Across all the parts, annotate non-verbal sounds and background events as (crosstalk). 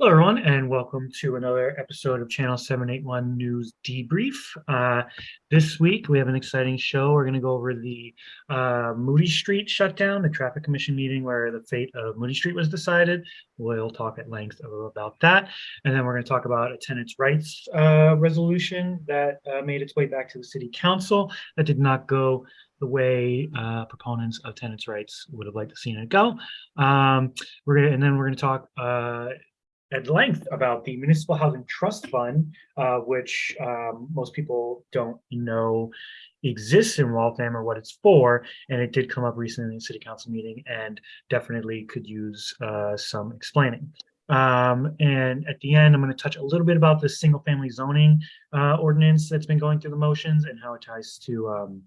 Hello, everyone, and welcome to another episode of Channel 781 News Debrief. Uh, this week, we have an exciting show. We're going to go over the uh, Moody Street shutdown, the Traffic Commission meeting where the fate of Moody Street was decided. We'll talk at length about that. And then we're going to talk about a tenants' rights uh, resolution that uh, made its way back to the City Council that did not go the way uh, proponents of tenants' rights would have liked to see it go. Um, we're gonna, and then we're going to talk uh, at length about the Municipal Housing Trust Fund, uh, which um, most people don't know exists in Waltham or what it's for. And it did come up recently in the city council meeting and definitely could use uh, some explaining. Um, and at the end, I'm going to touch a little bit about the single family zoning uh, ordinance that's been going through the motions and how it ties to um,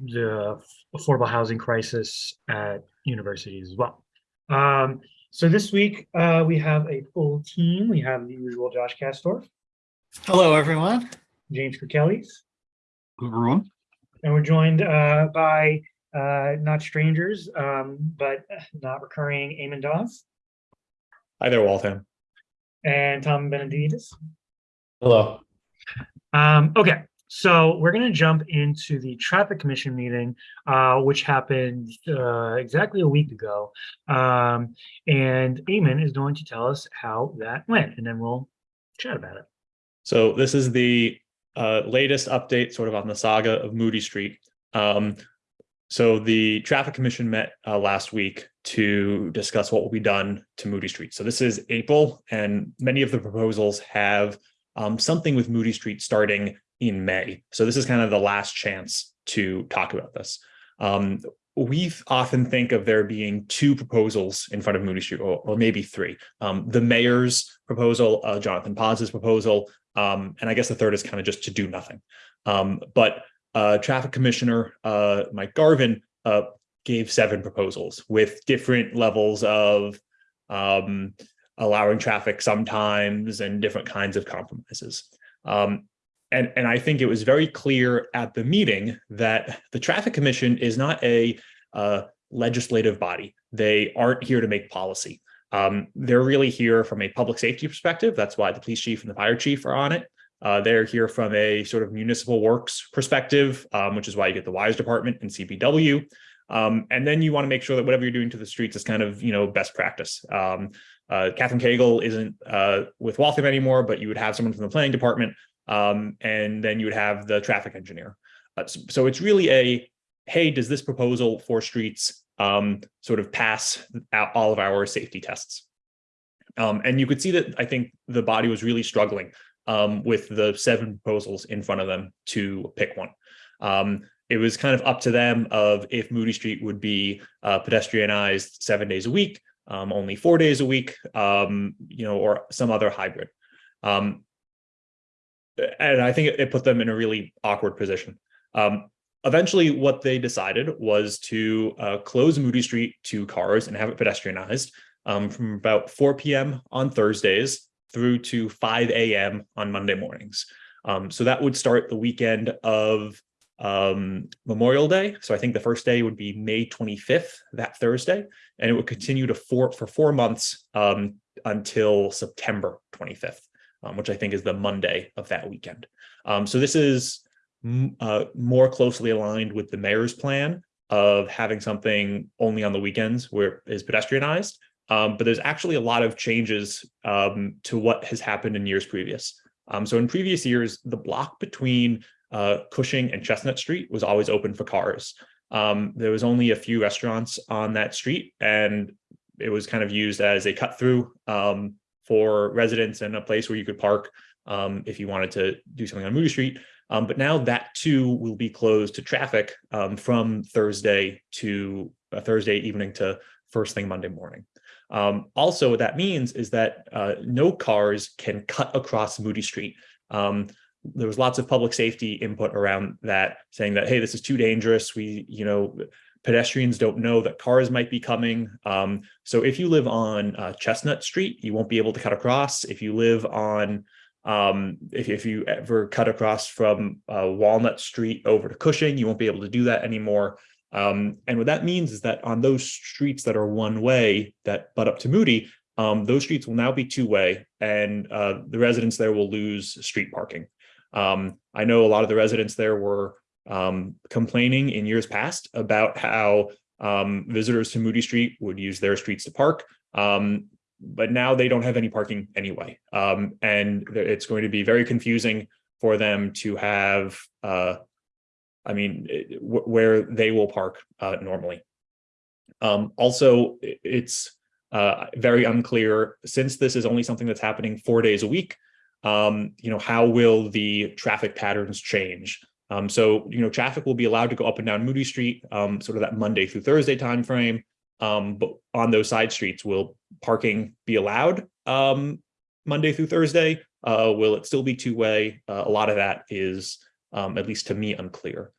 the affordable housing crisis at universities as well. Um, so this week uh, we have a full team. We have the usual Josh Castorf. Hello, everyone. James Kirkellis. Everyone. And we're joined uh, by uh, not strangers, um, but not recurring Eamon Dawes. Hi there, Waltham. And Tom Benedictus. Hello. Um, okay, so we're going to jump into the traffic commission meeting, uh, which happened uh, exactly a week ago. Um, and Eamon is going to tell us how that went, and then we'll chat about it. So this is the uh, latest update sort of on the saga of Moody Street. Um, so the traffic commission met uh, last week to discuss what will be done to Moody Street. So this is April, and many of the proposals have um, something with Moody Street starting in May. So this is kind of the last chance to talk about this. Um, we often think of there being two proposals in front of Moody Street, or, or maybe three. Um, the mayor's proposal, uh, Jonathan Paz's proposal, um, and I guess the third is kind of just to do nothing. Um, but uh, traffic commissioner uh, Mike Garvin uh, gave seven proposals with different levels of um, allowing traffic sometimes and different kinds of compromises. Um, and, and I think it was very clear at the meeting that the Traffic Commission is not a uh, legislative body. They aren't here to make policy. Um, they're really here from a public safety perspective. That's why the police chief and the fire chief are on it. Uh, they're here from a sort of municipal works perspective, um, which is why you get the WISE department and DPW. Um, and then you want to make sure that whatever you're doing to the streets is kind of, you know, best practice. Um, uh, Catherine Cagle isn't uh, with Waltham anymore, but you would have someone from the planning department um, and then you would have the traffic engineer. Uh, so, so, it's really a, hey, does this proposal for streets um, sort of pass all of our safety tests? Um, and you could see that I think the body was really struggling um, with the seven proposals in front of them to pick one. Um, it was kind of up to them of if Moody Street would be uh, pedestrianized seven days a week, um, only four days a week, you know, or some other hybrid. Um, and I think it put them in a really awkward position. Um, eventually, what they decided was to uh, close Moody Street to cars and have it pedestrianized um, from about 4 p.m. on Thursdays through to 5 a.m. on Monday mornings. Um, so that would start the weekend of um, Memorial Day. So I think the first day would be May 25th, that Thursday, and it would continue to four for four months um, until September 25th um, which I think is the Monday of that weekend. Um, so this is uh, more closely aligned with the mayor's plan of having something only on the weekends where it is pedestrianized. Um, but there's actually a lot of changes um, to what has happened in years previous. Um, so in previous years, the block between uh, Cushing and Chestnut Street was always open for cars. Um, there was only a few restaurants on that street and it was kind of used as a cut through um, for residents and a place where you could park um, if you wanted to do something on Moody Street. Um, but now that too will be closed to traffic um, from Thursday to uh, Thursday evening to first thing Monday morning. Um, also, what that means is that uh, no cars can cut across Moody Street. Um, there was lots of public safety input around that saying that, hey, this is too dangerous. We, you know, pedestrians don't know that cars might be coming. Um, so if you live on uh, Chestnut Street, you won't be able to cut across. If you live on, um, if, if you ever cut across from uh, Walnut Street over to Cushing, you won't be able to do that anymore. Um, and what that means is that on those streets that are one way that butt up to Moody, um, those streets will now be two-way and uh, the residents there will lose street parking. Um, I know a lot of the residents there were um, complaining in years past about how um, visitors to Moody Street would use their streets to park. Um, but now they don't have any parking anyway. Um, and it's going to be very confusing for them to have, uh, I mean, wh- where they will park uh, normally. Um, also, it's uh, very unclear, since this is only something that's happening four days a week, um, you know, how will the traffic patterns change? Um, so, you know, traffic will be allowed to go up and down Moody Street, um, sort of that Monday through Thursday timeframe. Um, but on those side streets, will parking be allowed um, Monday through Thursday? Uh, will it still be two-way? Uh, a lot of that is, um, at least to me, unclear.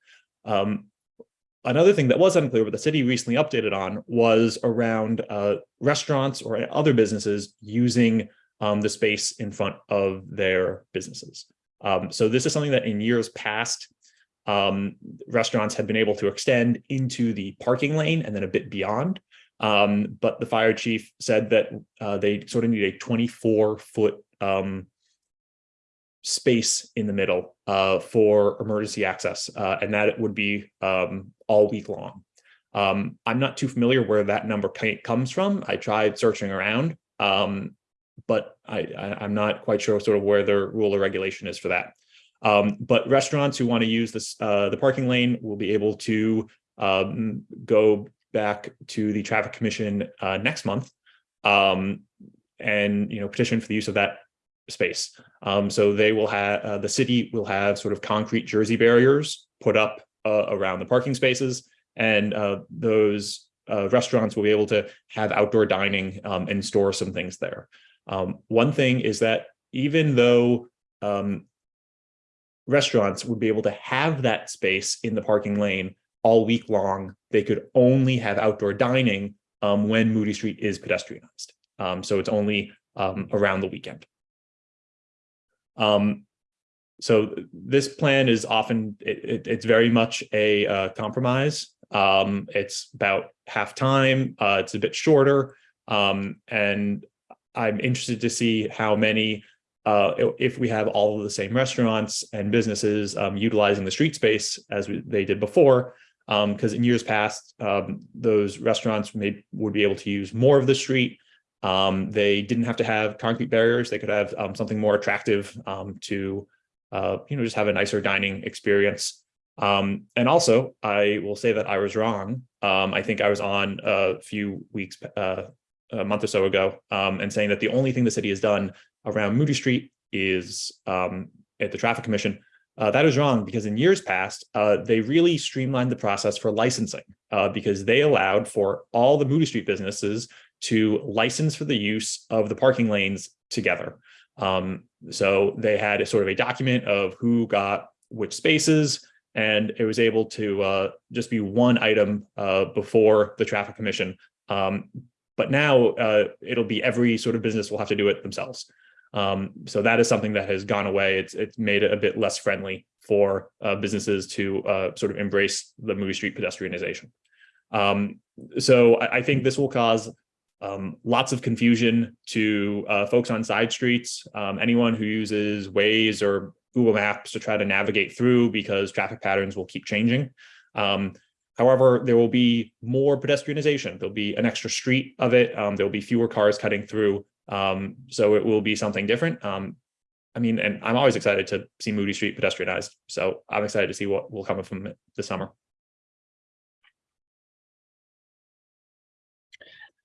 Um, another thing that was unclear, but the city recently updated on, was around uh, restaurants or other businesses using the space in front of their businesses. Um, so this is something that in years past, um, restaurants had been able to extend into the parking lane and then a bit beyond. Um, but the fire chief said that uh, they sort of need a 24 foot um, space in the middle uh, for emergency access, uh, and that it would be um, all week long. Um, I'm not too familiar where that number comes from. I tried searching around, um, but I, I'm not quite sure sort of where the rule or regulation is for that. Um, but restaurants who want to use this, uh, the parking lane will be able to um, go back to the traffic commission uh, next month um, and, you know, petition for the use of that space. Um, so they will have, uh, the city will have sort of concrete Jersey barriers put up uh, around the parking spaces. And uh, those uh, restaurants will be able to have outdoor dining um, and store some things there. Um, one thing is that even though um, restaurants would be able to have that space in the parking lane all week long, they could only have outdoor dining um, when Moody Street is pedestrianized. Um, so it's only um, around the weekend. Um, so this plan is often, it, it- it's very much a uh, compromise. Um, it's about half time, uh, it's a bit shorter. Um, and I'm interested to see how many, uh, if we have all of the same restaurants and businesses um, utilizing the street space as we- they did before. Um, because in years past, um, those restaurants may, would be able to use more of the street. Um, they didn't have to have concrete barriers. They could have um, something more attractive um, to, uh, you know, just have a nicer dining experience. Um, and also, I will say that I was wrong. Um, I think I was on a few weeks, uh, a month or so ago, um, and saying that the only thing the city has done around Moody Street is um, at the traffic commission. Uh, that is wrong because in years past, uh, they really streamlined the process for licensing uh, because they allowed for all the Moody Street businesses to license for the use of the parking lanes together. Um, so they had a sort of a document of who got which spaces, and it was able to uh, just be one item uh, before the traffic commission. Um, but now uh, it'll be every sort of business will have to do it themselves. Um, so that is something that has gone away. It's it's made it a bit less friendly for uh, businesses to uh, sort of embrace the Moody Street pedestrianization. Um, so I, I think this will cause um, lots of confusion to uh, folks on side streets, um, anyone who uses Waze or Google Maps to try to navigate through because traffic patterns will keep changing. Um, however, there will be more pedestrianization. There'll be an extra street of it. Um, there'll be fewer cars cutting through. Um, so it will be something different. Um, I mean, and I'm always excited to see Moody Street pedestrianized. So I'm excited to see what will come from it this summer.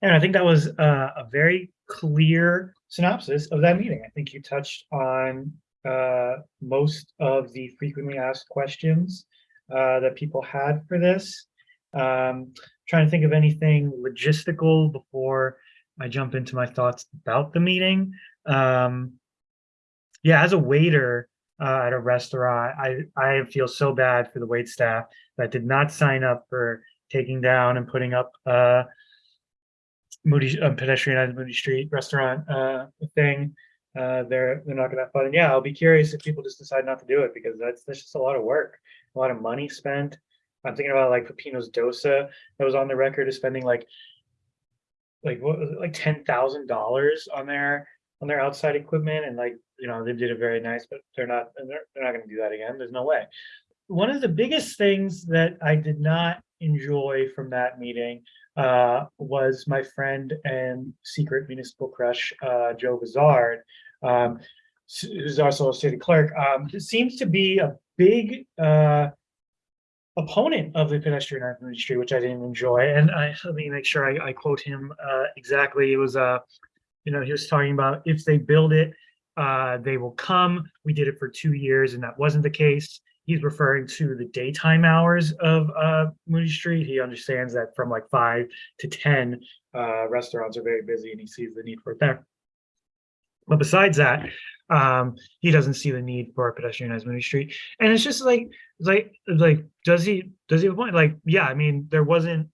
And I think that was uh, a very clear synopsis of that meeting. I think you touched on uh, most of the frequently asked questions uh, that people had for this. Um, trying to think of anything logistical before I jump into my thoughts about the meeting. Um, yeah, as a waiter uh, at a restaurant, I I feel so bad for the wait staff that did not sign up for taking down and putting up uh, Moody uh, pedestrianized Moody Street restaurant uh, thing. Uh, they're they're not gonna have fun. And yeah, I'll be curious if people just decide not to do it because that's that's just a lot of work, a lot of money spent. I'm thinking about like Pepino's Dosa that was on the record of spending like like what was it, like ten thousand dollars on their on their outside equipment and like, you know, they did it very nice, but they're not, they're, they're not gonna do that again. There's no way. One of the biggest things that I did not enjoy from that meeting uh, was my friend and secret municipal crush, uh, Joe Bizarre, um, who's also a city clerk. Um, seems to be a big uh, opponent of the pedestrian industry, which I didn't enjoy. And I let me make sure I, I quote him uh, exactly. It was uh, you know, he was talking about if they build it, uh, they will come. We did it for two years, and that wasn't the case. He's referring to the daytime hours of uh, Moody Street. He understands that from like five to ten, uh, restaurants are very busy, and he sees the need for it there. But besides that, um, he doesn't see the need for a pedestrianized Moody Street. And it's just like, like, like, does he, does he have a point? Like, yeah, I mean, there wasn't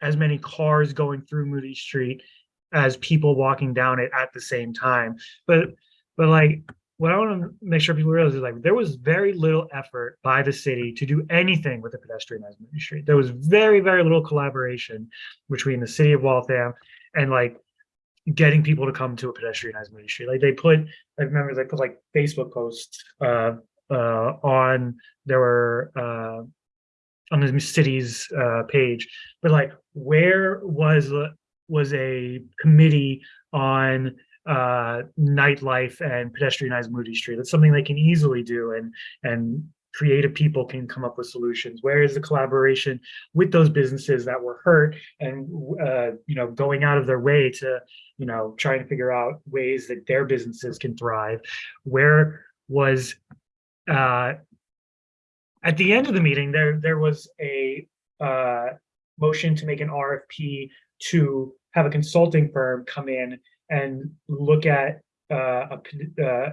as many cars going through Moody Street as people walking down it at the same time. But, but like, what I want to make sure people realize is like, there was very little effort by the city to do anything with the pedestrianized Moody Street. There was very, very little collaboration between the city of Waltham and like getting people to come to a pedestrianized Moody Street. Like they put, I remember they put like Facebook posts uh, uh, on there were uh, on the city's uh, page, but like where was was a committee on uh, nightlife and pedestrianized Moody Street? That's something they can easily do, and and creative people can come up with solutions. Where is the collaboration with those businesses that were hurt and uh, you know going out of their way to you know trying to figure out ways that their businesses can thrive? Where was uh, at the end of the meeting there there was a uh, motion to make an RFP to have a consulting firm come in and look at uh, a uh,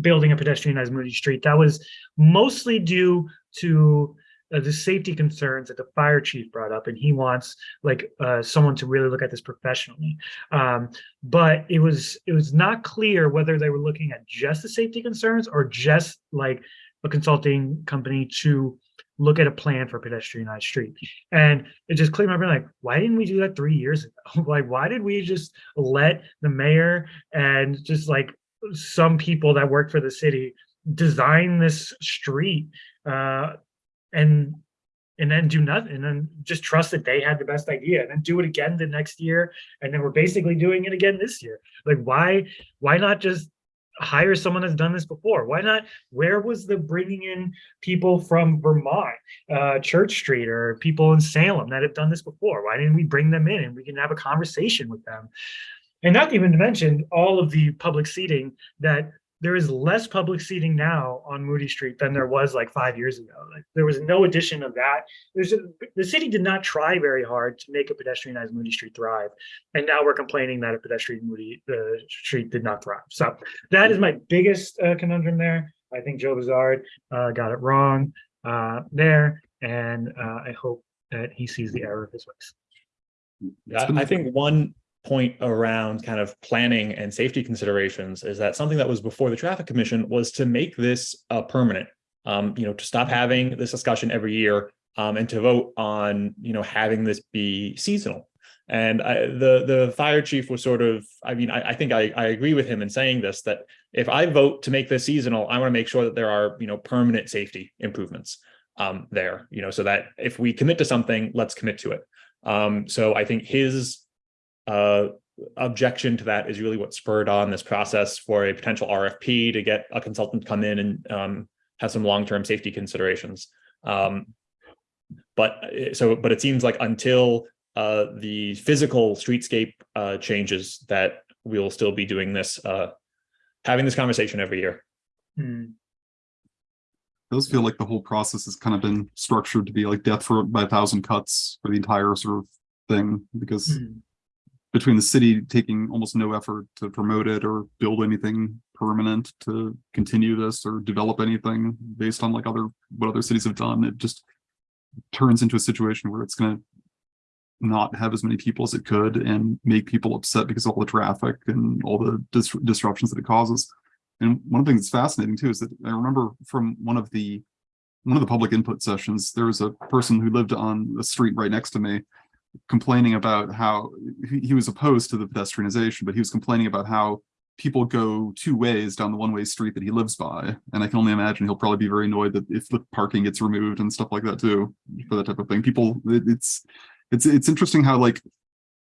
building a pedestrianized Moody Street. That was mostly due to uh, the safety concerns that the fire chief brought up, and he wants like uh, someone to really look at this professionally. Um, but it was it was not clear whether they were looking at just the safety concerns or just like a consulting company to look at a plan for pedestrianized street. And it just clicked my brain like, why didn't we do that three years ago? (laughs) like, why did we just let the mayor and just like some people that work for the city design this street uh, and and then do nothing and then just trust that they had the best idea and then do it again the next year and then we're basically doing it again this year. Like why why not just hire someone that's done this before? Why not where was the bringing in people from vermont uh church street or people in salem that have done this before? Why didn't we bring them in and we can have a conversation with them and not even to mention all of the public seating that there is less public seating now on Moody Street than there was like five years ago. Like there was no addition of that. There's a, the city did not try very hard to make a pedestrianized Moody Street thrive, and now we're complaining that a pedestrian Moody uh, Street did not thrive. So that is my biggest uh, conundrum there. I think Joe Bizarre uh, got it wrong uh, there, and uh, I hope that he sees the error of his ways. I think one point around kind of planning and safety considerations is that something that was before the traffic commission was to make this uh, permanent. Um, you know, to stop having this discussion every year um, and to vote on, you know, having this be seasonal. And I, the the fire chief was sort of, I mean, I, I think I, I agree with him in saying this, that if I vote to make this seasonal, I want to make sure that there are, you know, permanent safety improvements um, there, you know, so that if we commit to something, let's commit to it. Um, so I think his uh, objection to that is really what spurred on this process for a potential RFP to get a consultant to come in and um, have some long-term safety considerations. Um, but uh, so, but it seems like until uh, the physical streetscape uh, changes, that we'll still be doing this, uh, having this conversation every year. Hmm. It does feel like the whole process has kind of been structured to be like death for by a thousand cuts for the entire sort of thing, because Hmm. Between the city taking almost no effort to promote it or build anything permanent to continue this or develop anything based on like other, what other cities have done, it just turns into a situation where it's gonna not have as many people as it could and make people upset because of all the traffic and all the dis- disruptions that it causes. And one of the things that's fascinating too is that I remember from one of the one of the public input sessions, there was a person who lived on the street right next to me complaining about how he, was opposed to the pedestrianization, but he was complaining about how people go two ways down the one-way street that he lives by. And I can only imagine he'll probably be very annoyed that if the parking gets removed and stuff like that too, for that type of thing. People, it- it's, it's, it's interesting how like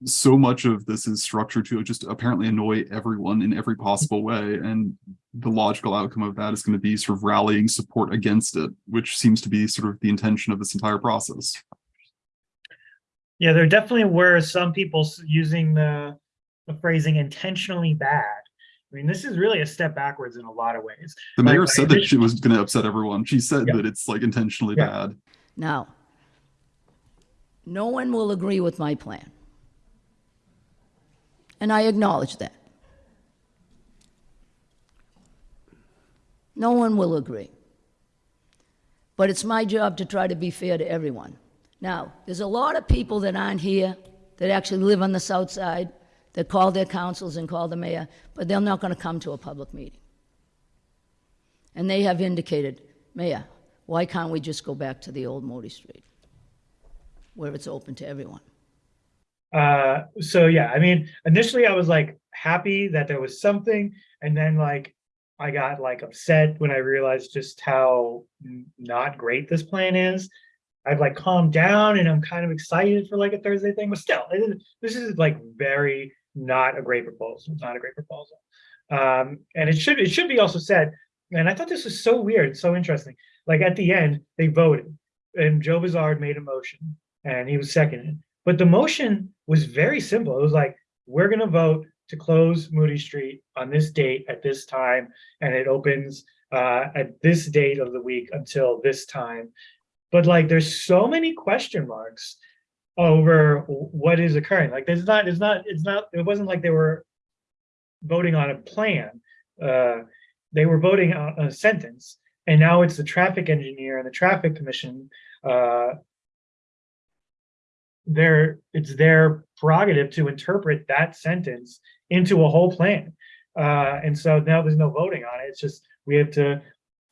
so much of this is structured to just apparently annoy everyone in every possible way. And the logical outcome of that is going to be sort of rallying support against it, which seems to be sort of the intention of this entire process. Yeah, there definitely were some people using the, the phrasing intentionally bad. I mean, this is really a step backwards in a lot of ways. The mayor like, said that she was going to upset everyone. She said Yeah. that it's like intentionally Yeah. bad. Now, no one will agree with my plan. And I acknowledge that. No one will agree. But it's my job to try to be fair to everyone. Now, there's a lot of people that aren't here that actually live on the south side that call their councils and call the mayor, but they're not going to come to a public meeting. And they have indicated, Mayor, why can't we just go back to the old Moody Street? Where it's open to everyone. Uh, so yeah, I mean, initially I was like happy that there was something, and then like I got like upset when I realized just how not great this plan is. I've like calmed down and I'm kind of excited for like a Thursday thing, but still, this is like very not a great proposal. It's not a great proposal. Um, and it should it should be also said, and I thought this was so weird, so interesting. Like at the end, they voted, and Joe Bizarre made a motion, and he was seconded. But the motion was very simple. It was like, we're gonna vote to close Moody Street on this date at this time, and it opens uh, at this date of the week until this time. But like, there's so many question marks over what is occurring. Like, there's not, it's not, it's not, it wasn't like they were voting on a plan. Uh, they were voting on a sentence, and now it's the traffic engineer and the traffic commission uh, their it's their prerogative to interpret that sentence into a whole plan. Uh, and so now there's no voting on it. It's just we have to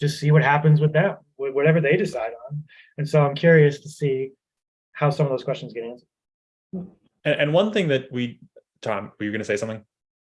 just see what happens with them, whatever they decide on. And so I'm curious to see how some of those questions get answered. And, and one thing that we, Tom, were you going to say something?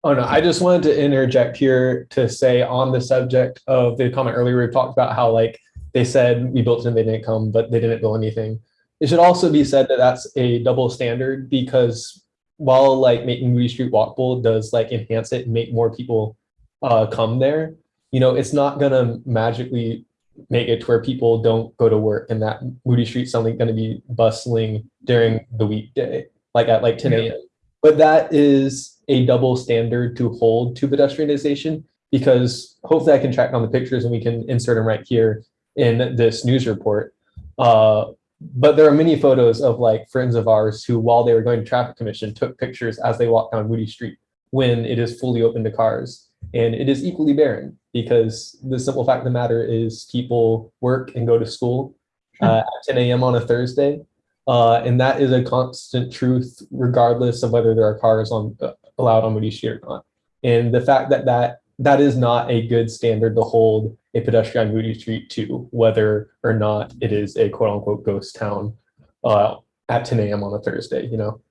Oh no, I just wanted to interject here to say on the subject of the comment earlier, we talked about how like they said we built it and they didn't come, but they didn't build anything. It should also be said that that's a double standard because while like making Moody Street walkable does like enhance it and make more people uh, come there, you know, it's not gonna magically make it to where people don't go to work and that Moody Street's suddenly gonna be bustling during the weekday, like at like 10 a.m. But that is a double standard to hold to pedestrianization because hopefully I can track down the pictures and we can insert them right here in this news report. Uh, but there are many photos of like friends of ours who, while they were going to traffic commission, took pictures as they walked down Moody Street when it is fully open to cars. And it is equally barren because the simple fact of the matter is people work and go to school uh, at 10 a.m. on a Thursday. Uh, and that is a constant truth, regardless of whether there are cars on uh, allowed on Moody Street or not. And the fact that that that is not a good standard to hold a pedestrian on Moody Street to, whether or not it is a quote unquote ghost town uh, at 10 a.m. on a Thursday. You know.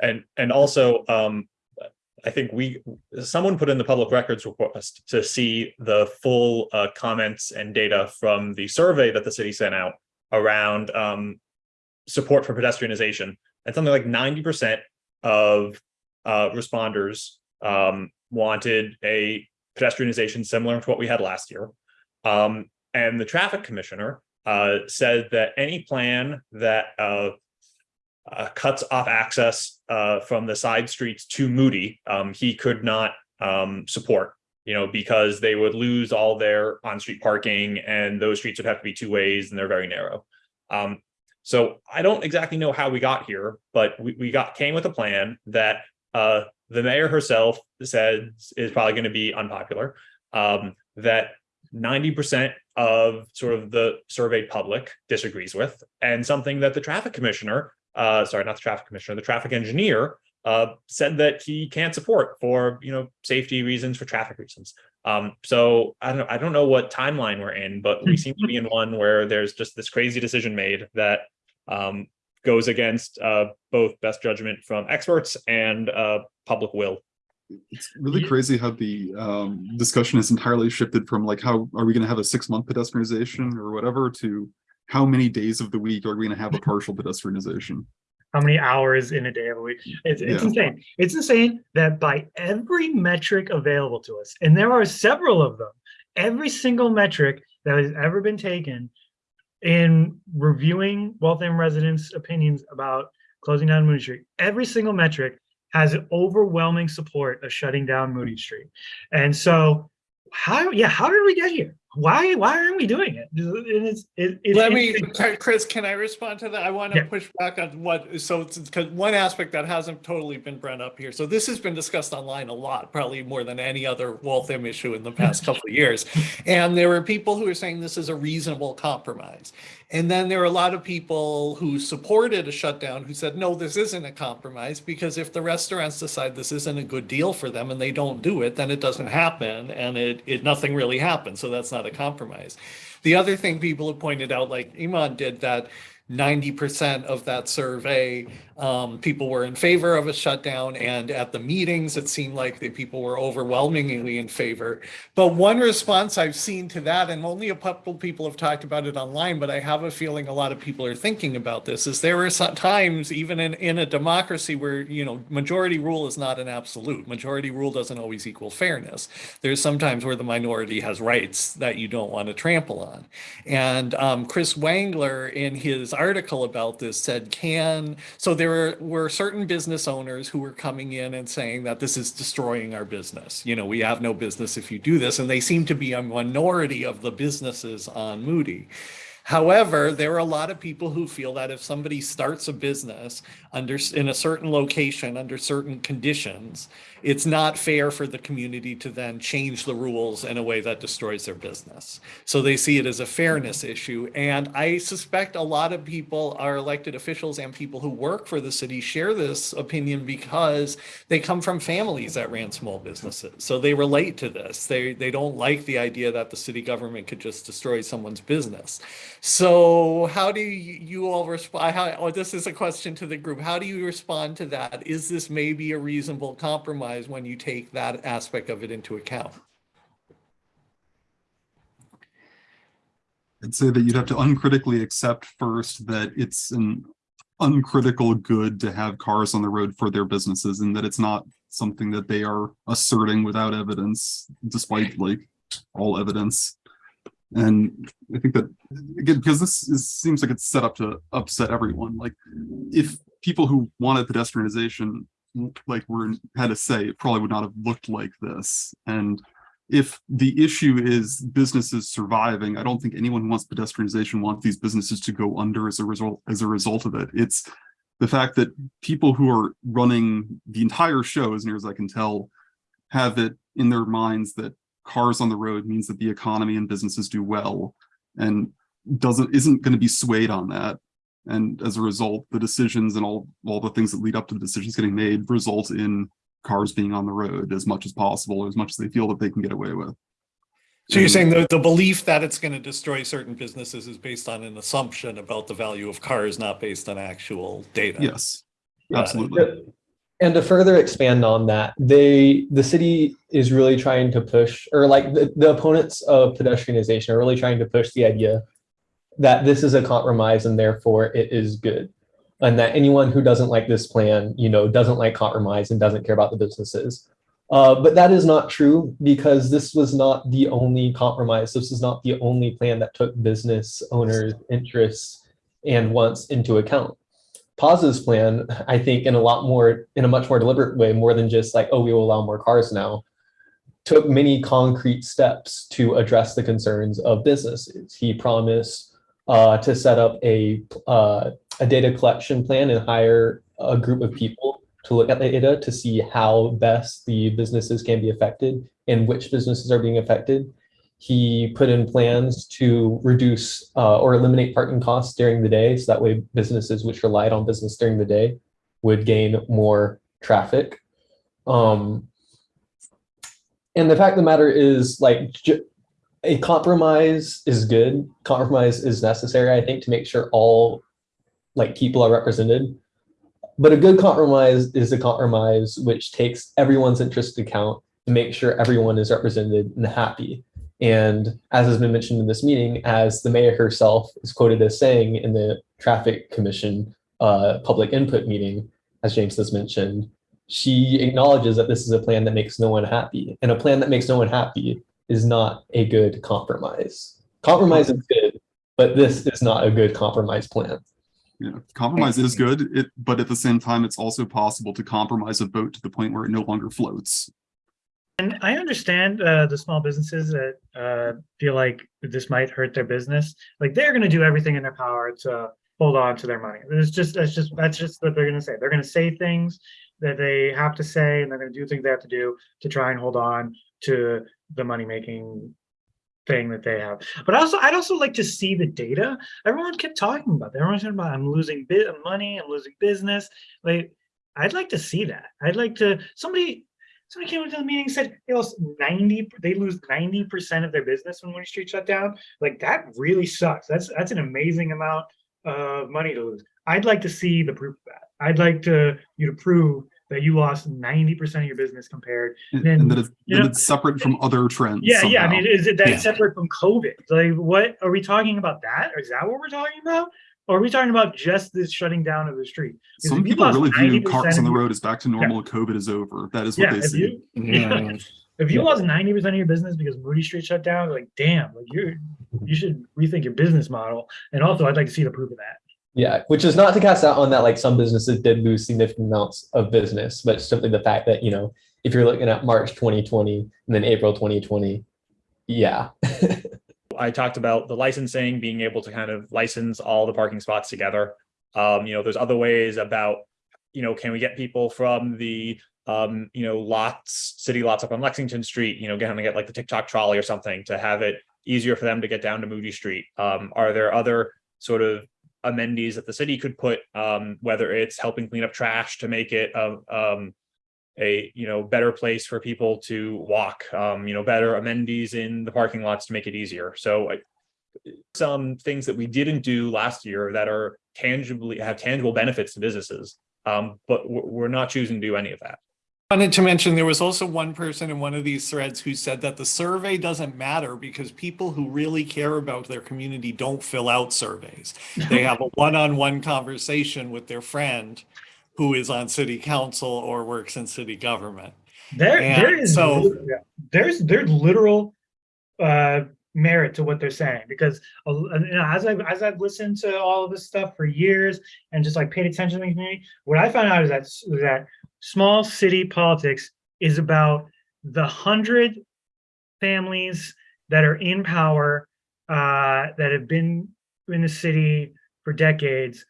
And, and also, um, I think we, someone put in the public records request to see the full, uh, comments and data from the survey that the city sent out around, um, support for pedestrianization. And something like ninety percent of, uh, responders, um, wanted a pedestrianization similar to what we had last year. Um, and the traffic commissioner, uh, said that any plan that, uh, cuts off access uh, from the side streets to Moody, um, he could not um, support, you know, because they would lose all their on-street parking and those streets would have to be two ways and they're very narrow. Um, so I don't exactly know how we got here, but we, we got came with a plan that uh, the mayor herself said is probably going to be unpopular. Um, that 90% of sort of the surveyed public disagrees with, and something that the traffic commissioner uh, sorry, not the traffic commissioner, the traffic engineer, uh, said that he can't support for, you know, safety reasons, for traffic reasons. Um, so I don't, I don't know what timeline we're in, but we seem to be in (laughs) one where there's just this crazy decision made that um, goes against uh, both best judgment from experts and uh, public will. It's really crazy how the um discussion has entirely shifted from like how are we gonna have a six month pedestrianization or whatever to how many days of the week are we gonna have a partial pedestrianization? how many hours in a day of a week. It's, it's Yeah. insane. It's insane that by every metric available to us, and there are several of them, every single metric that has ever been taken in reviewing Waltham residents' opinions about closing down Moody Street, every single metric has overwhelming support of shutting down Moody Street. And so, how, yeah, how did we get here? Why, why aren't we doing it? It, it's Let me. Chris, can I respond to that? I want to Yeah. push back on what, so, because one aspect that hasn't totally been brought up here. So this has been discussed online a lot, probably more than any other Waltham issue in the past (laughs) couple of years. And there were people who are saying this is a reasonable compromise. And then there are a lot of people who supported a shutdown who said, no, this isn't a compromise because if the restaurants decide this isn't a good deal for them and they don't do it, then it doesn't happen and it, it nothing really happens. So that's not a compromise. The other thing people have pointed out, like Eamon did, that 90% of that survey, um, people were in favor of a shutdown. And at the meetings, it seemed like the people were overwhelmingly in favor. But one response I've seen to that, and only a couple people have talked about it online, but I have a feeling a lot of people are thinking about this, is there are times, even in, in a democracy where, you know, majority rule is not an absolute. Majority rule doesn't always equal fairness. There's sometimes where the minority has rights that you don't want to trample on. And um, Chris Wangler, in his article about this, said, can, so there were, were certain business owners who were coming in and saying that this is destroying our business. You know, we have no business if you do this. And they seem to be a minority of the businesses on Moody. However, there are a lot of people who feel that if somebody starts a business under in a certain location under certain conditions, it's not fair for the community to then change the rules in a way that destroys their business. So they see it as a fairness issue. And I suspect a lot of people, our elected officials and people who work for the city share this opinion because they come from families that ran small businesses. So they relate to this. They, they don't like the idea that the city government could just destroy someone's business. So how do you, all respond? How, oh, this is a question to the group. How do you respond to that? Is this maybe a reasonable compromise when you take that aspect of it into account? I'd say that you'd have to uncritically accept first that it's an uncritical good to have cars on the road for their businesses and that it's not something that they are asserting without evidence, despite like all evidence. And I think that again, because this is, seems like it's set up to upset everyone. Like if people who wanted pedestrianization like were had a say, it probably would not have looked like this. And if the issue is businesses surviving, I don't think anyone who wants pedestrianization wants these businesses to go under as a result as a result of it. It's the fact that people who are running the entire show, as near as I can tell, have it in their minds that cars on the road means that the economy and businesses do well and doesn't isn't going to be swayed on that. And as a result, the decisions and all all the things that lead up to the decisions getting made result in cars being on the road as much as possible, or as much as they feel that they can get away with. So you're saying the, the belief that it's going to destroy certain businesses is based on an assumption about the value of cars, not based on actual data? Yes, Got it. absolutely. And to further expand on that, they the city is really trying to push, or like the, the opponents of pedestrianization are really trying to push the idea that this is a compromise and therefore it is good. And that anyone who doesn't like this plan, you know, doesn't like compromise and doesn't care about the businesses. Uh, but that is not true because this was not the only compromise. This is not the only plan that took business owners' interests and wants into account. Paz's plan, I think, in a lot more, in a much more deliberate way, more than just like, oh, we will allow more cars now, took many concrete steps to address the concerns of businesses. He promised uh, to set up a uh, a data collection plan and hire a group of people to look at the data to see how best the businesses can be affected and which businesses are being affected. He put in plans to reduce uh, or eliminate parking costs during the day. So that way businesses which relied on business during the day would gain more traffic. Um, and the fact of the matter is like a compromise is good. Compromise is necessary, I think, to make sure all like people are represented. But a good compromise is a compromise which takes everyone's interest into account to make sure everyone is represented and happy. And as has been mentioned in this meeting, as the mayor herself is quoted as saying in the traffic commission uh, public input meeting, as James has mentioned, she acknowledges that this is a plan that makes no one happy. And a plan that makes no one happy is not a good compromise. Compromise is good, but this is not a good compromise plan. You know, compromise is good, it, but at the same time, it's also possible to compromise a boat to the point where it no longer floats. And I understand uh, the small businesses that uh, feel like this might hurt their business. Like they're going to do everything in their power to hold on to their money. It's just that's just that's just what they're going to say. They're going to say things that they have to say, and they're going to do things they have to do to try and hold on to the money making thing that they have. But also, I'd also like to see the data. Everyone kept talking about that. Everyone's talking about I'm losing bit of money, I'm losing business. Like I'd like to see that. I'd like to somebody somebody came into the meeting and said they lost 90 they lose 90 percent of their business when Moody Street shut down. Like that really sucks. That's that's an amazing amount of money to lose. I'd like to see the proof of that. I'd like to you to prove that you lost 90 percent of your business compared. And, Then, and that it's, you that know, it's separate from other trends. Yeah, yeah. I mean, is it that Yeah. separate from COVID? Like, what are we talking about? That or is that what we're talking about? Or are we talking about just this shutting down of the street? Some people really view cars on the road as back to normal. COVID is over. That is what Yeah, they see. you Yeah. (laughs) if you Yeah. lost 90 percent of your business because Moody Street shut down, like, damn, like you you should rethink your business model. And also, I'd like to see the proof of that. Yeah, which is not to cast out on that like some businesses did lose significant amounts of business, but simply the fact that, you know, if you're looking at March 2020 and then April 2020, yeah. (laughs) I talked about the licensing, being able to kind of license all the parking spots together. Um, you know, there's other ways about, you know, can we get people from the um, you know, lots, city lots up on Lexington Street, you know, of get like the TikTok trolley or something to have it easier for them to get down to Moody Street. Um, are there other sort of amenities that the city could put, um, whether it's helping clean up trash to make it a, um, a, you know, better place for people to walk, um, you know, better amenities in the parking lots to make it easier. So some things that we didn't do last year that are tangibly have tangible benefits to businesses. Um, but we're not choosing to do any of that. Wanted to mention there was also one person in one of these threads who said that the survey doesn't matter because people who really care about their community don't fill out surveys. They have a one-on-one conversation with their friend who is on city council or works in city government. There, And there is so- there's there's literal uh, merit to what they're saying because uh, you know, as I've as I've listened to all of this stuff for years and just like paid attention to the community, what I found out is that is that small city politics is about the hundred families that are in power uh, that have been in the city for decades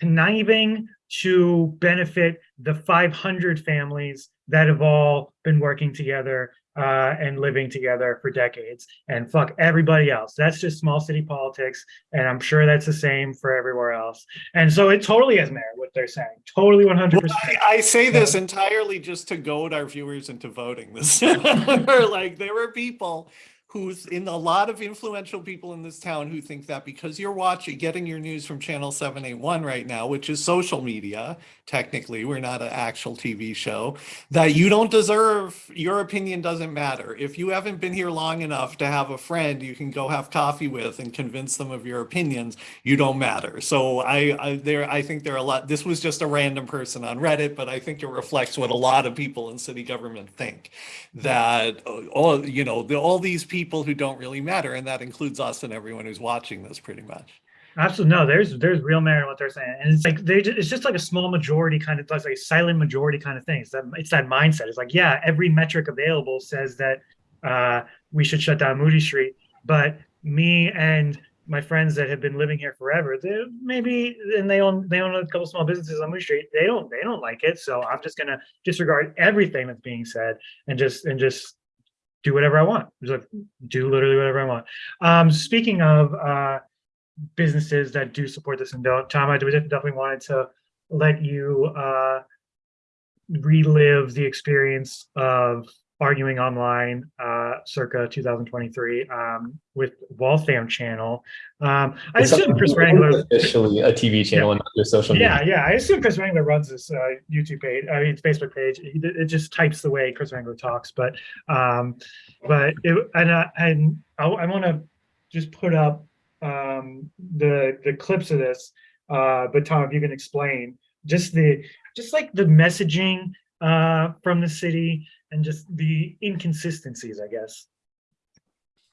conniving to benefit the 500 families that have all been working together uh, and living together for decades and fuck everybody else. That's just small city politics. And I'm sure that's the same for everywhere else. And so it totally is merit what they're saying. Totally 100%. Well, I, I say this entirely just to goad our viewers into voting (laughs) this. (laughs) Like there are people who's in a lot of influential people in this town who think that because you're watching getting your news from channel 781 right now which is social media technically we're not an actual tv show that you don't deserve your opinion doesn't matter. If you haven't been here long enough to have a friend you can go have coffee with and convince them of your opinions you don't matter. So i, I there i think there are a lot this was just a random person on reddit but i think it reflects what a lot of people in city government think that uh, all you know the, all these people who don't really matter and that includes us and everyone who's watching this pretty much Absolutely no. There's there's real merit in what they're saying, and it's like they ju- it's just like a small majority kind of like a silent majority kind of thing. It's that it's that mindset. It's like yeah, every metric available says that uh, we should shut down Moody Street, but me and my friends that have been living here forever, they maybe and they own they own a couple small businesses on Moody Street. They don't they don't like it, so I'm just gonna disregard everything that's being said and just and just do whatever I want. Just like do literally whatever I want. Um, speaking of. Uh, businesses that do support this and don't. Tom, I definitely wanted to let you uh, relive the experience of arguing online uh, circa 2023 um, with Waltham channel. Um, I It's assume Chris Wrangler. officially a TV channel and not just social media. Yeah, yeah. I assume Chris Wrangler runs this uh, YouTube page. I mean, Facebook page. It, it just types the way Chris Wrangler talks. But, um, but it, and I, and I, I want to just put up um, the the clips of this. Uh, but Tom, if you can explain just the just like the messaging uh, from the city and just the inconsistencies, I guess.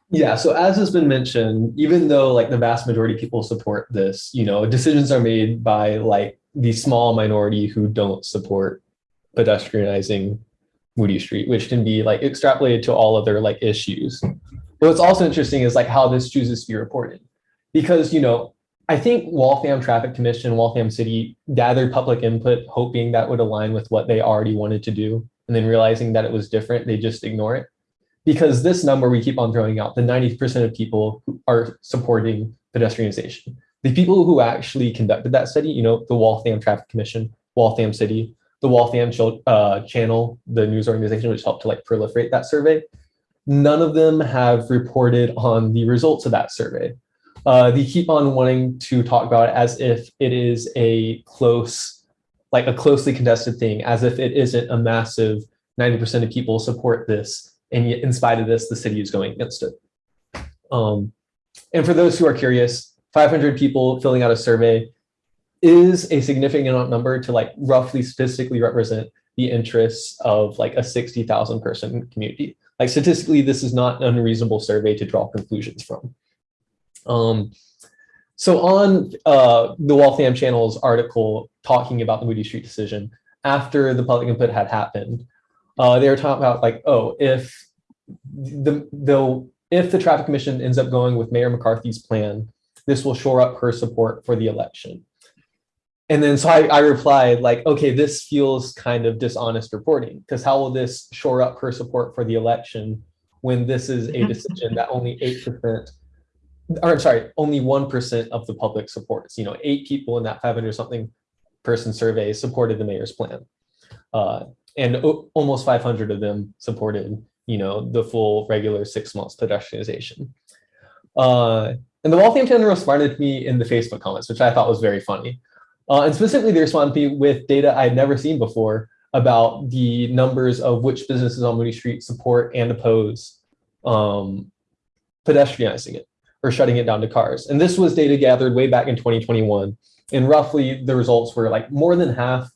Yeah, so as has been mentioned, even though like the vast majority of people support this, you know, decisions are made by like the small minority who don't support pedestrianizing Moody Street, which can be like extrapolated to all other like issues. But what's also interesting is like how this chooses to be reported. Because, you know, I think Waltham Traffic Commission, Waltham City gathered public input, hoping that would align with what they already wanted to do. And then realizing that it was different, they just ignore it because this number we keep on throwing out, the 90% of people who are supporting pedestrianization. The people who actually conducted that study, you know, the Waltham Traffic Commission, Waltham City, the Waltham uh, Channel, the news organization, which helped to like proliferate that survey, none of them have reported on the results of that survey. Uh, they keep on wanting to talk about it as if it is a close, like a closely contested thing, as if it isn't a massive 90% of people support this and yet in spite of this, the city is going against it. Um, and for those who are curious, 500 people filling out a survey is a significant number to like roughly statistically represent the interests of like a 60,000 person community. Like statistically, this is not an unreasonable survey to draw conclusions from. Um, so on uh, the Waltham Channel's article talking about the Moody Street decision, after the public input had happened, uh, they were talking about like, oh, if the the if the traffic commission ends up going with Mayor McCarthy's plan, this will shore up her support for the election. And then so I, I replied like, okay, this feels kind of dishonest reporting because how will this shore up her support for the election when this is a decision that only eight percent, or I'm sorry, only one percent of the public supports. You know, eight people in that 500 something person survey supported the mayor's plan. Uh, and almost 500 of them supported you know the full regular six months pedestrianization uh, and the waltham channel responded to me in the facebook comments which i thought was very funny uh, and specifically they responded to me with data i had never seen before about the numbers of which businesses on moody street support and oppose um, pedestrianizing it or shutting it down to cars and this was data gathered way back in 2021 and roughly the results were like more than half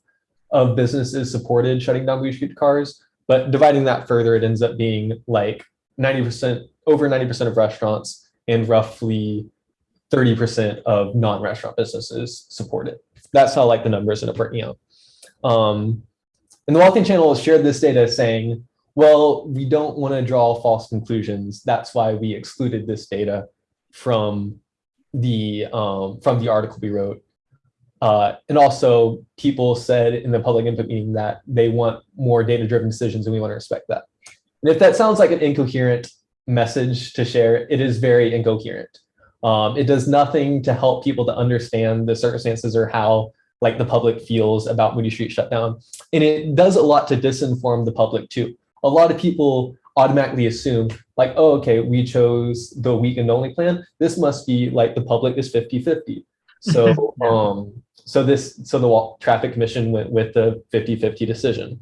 of businesses supported shutting down Moody Street cars, but dividing that further, it ends up being like 90%, over 90% of restaurants and roughly 30% of non-restaurant businesses support it. That's how like the numbers end up working out. Um, and the Waltham Channel shared this data saying, well, we don't want to draw false conclusions. That's why we excluded this data from the um, from the article we wrote. Uh, and also people said in the public input meeting that they want more data-driven decisions and we want to respect that. And if that sounds like an incoherent message to share, it is very incoherent. Um, it does nothing to help people to understand the circumstances or how like the public feels about Moody Street shutdown. And it does a lot to disinform the public too. A lot of people automatically assume like, oh, okay, we chose the weekend only plan. This must be like the public is 50-50. So (laughs) um, so this, so the traffic commission went with the 50-50 decision.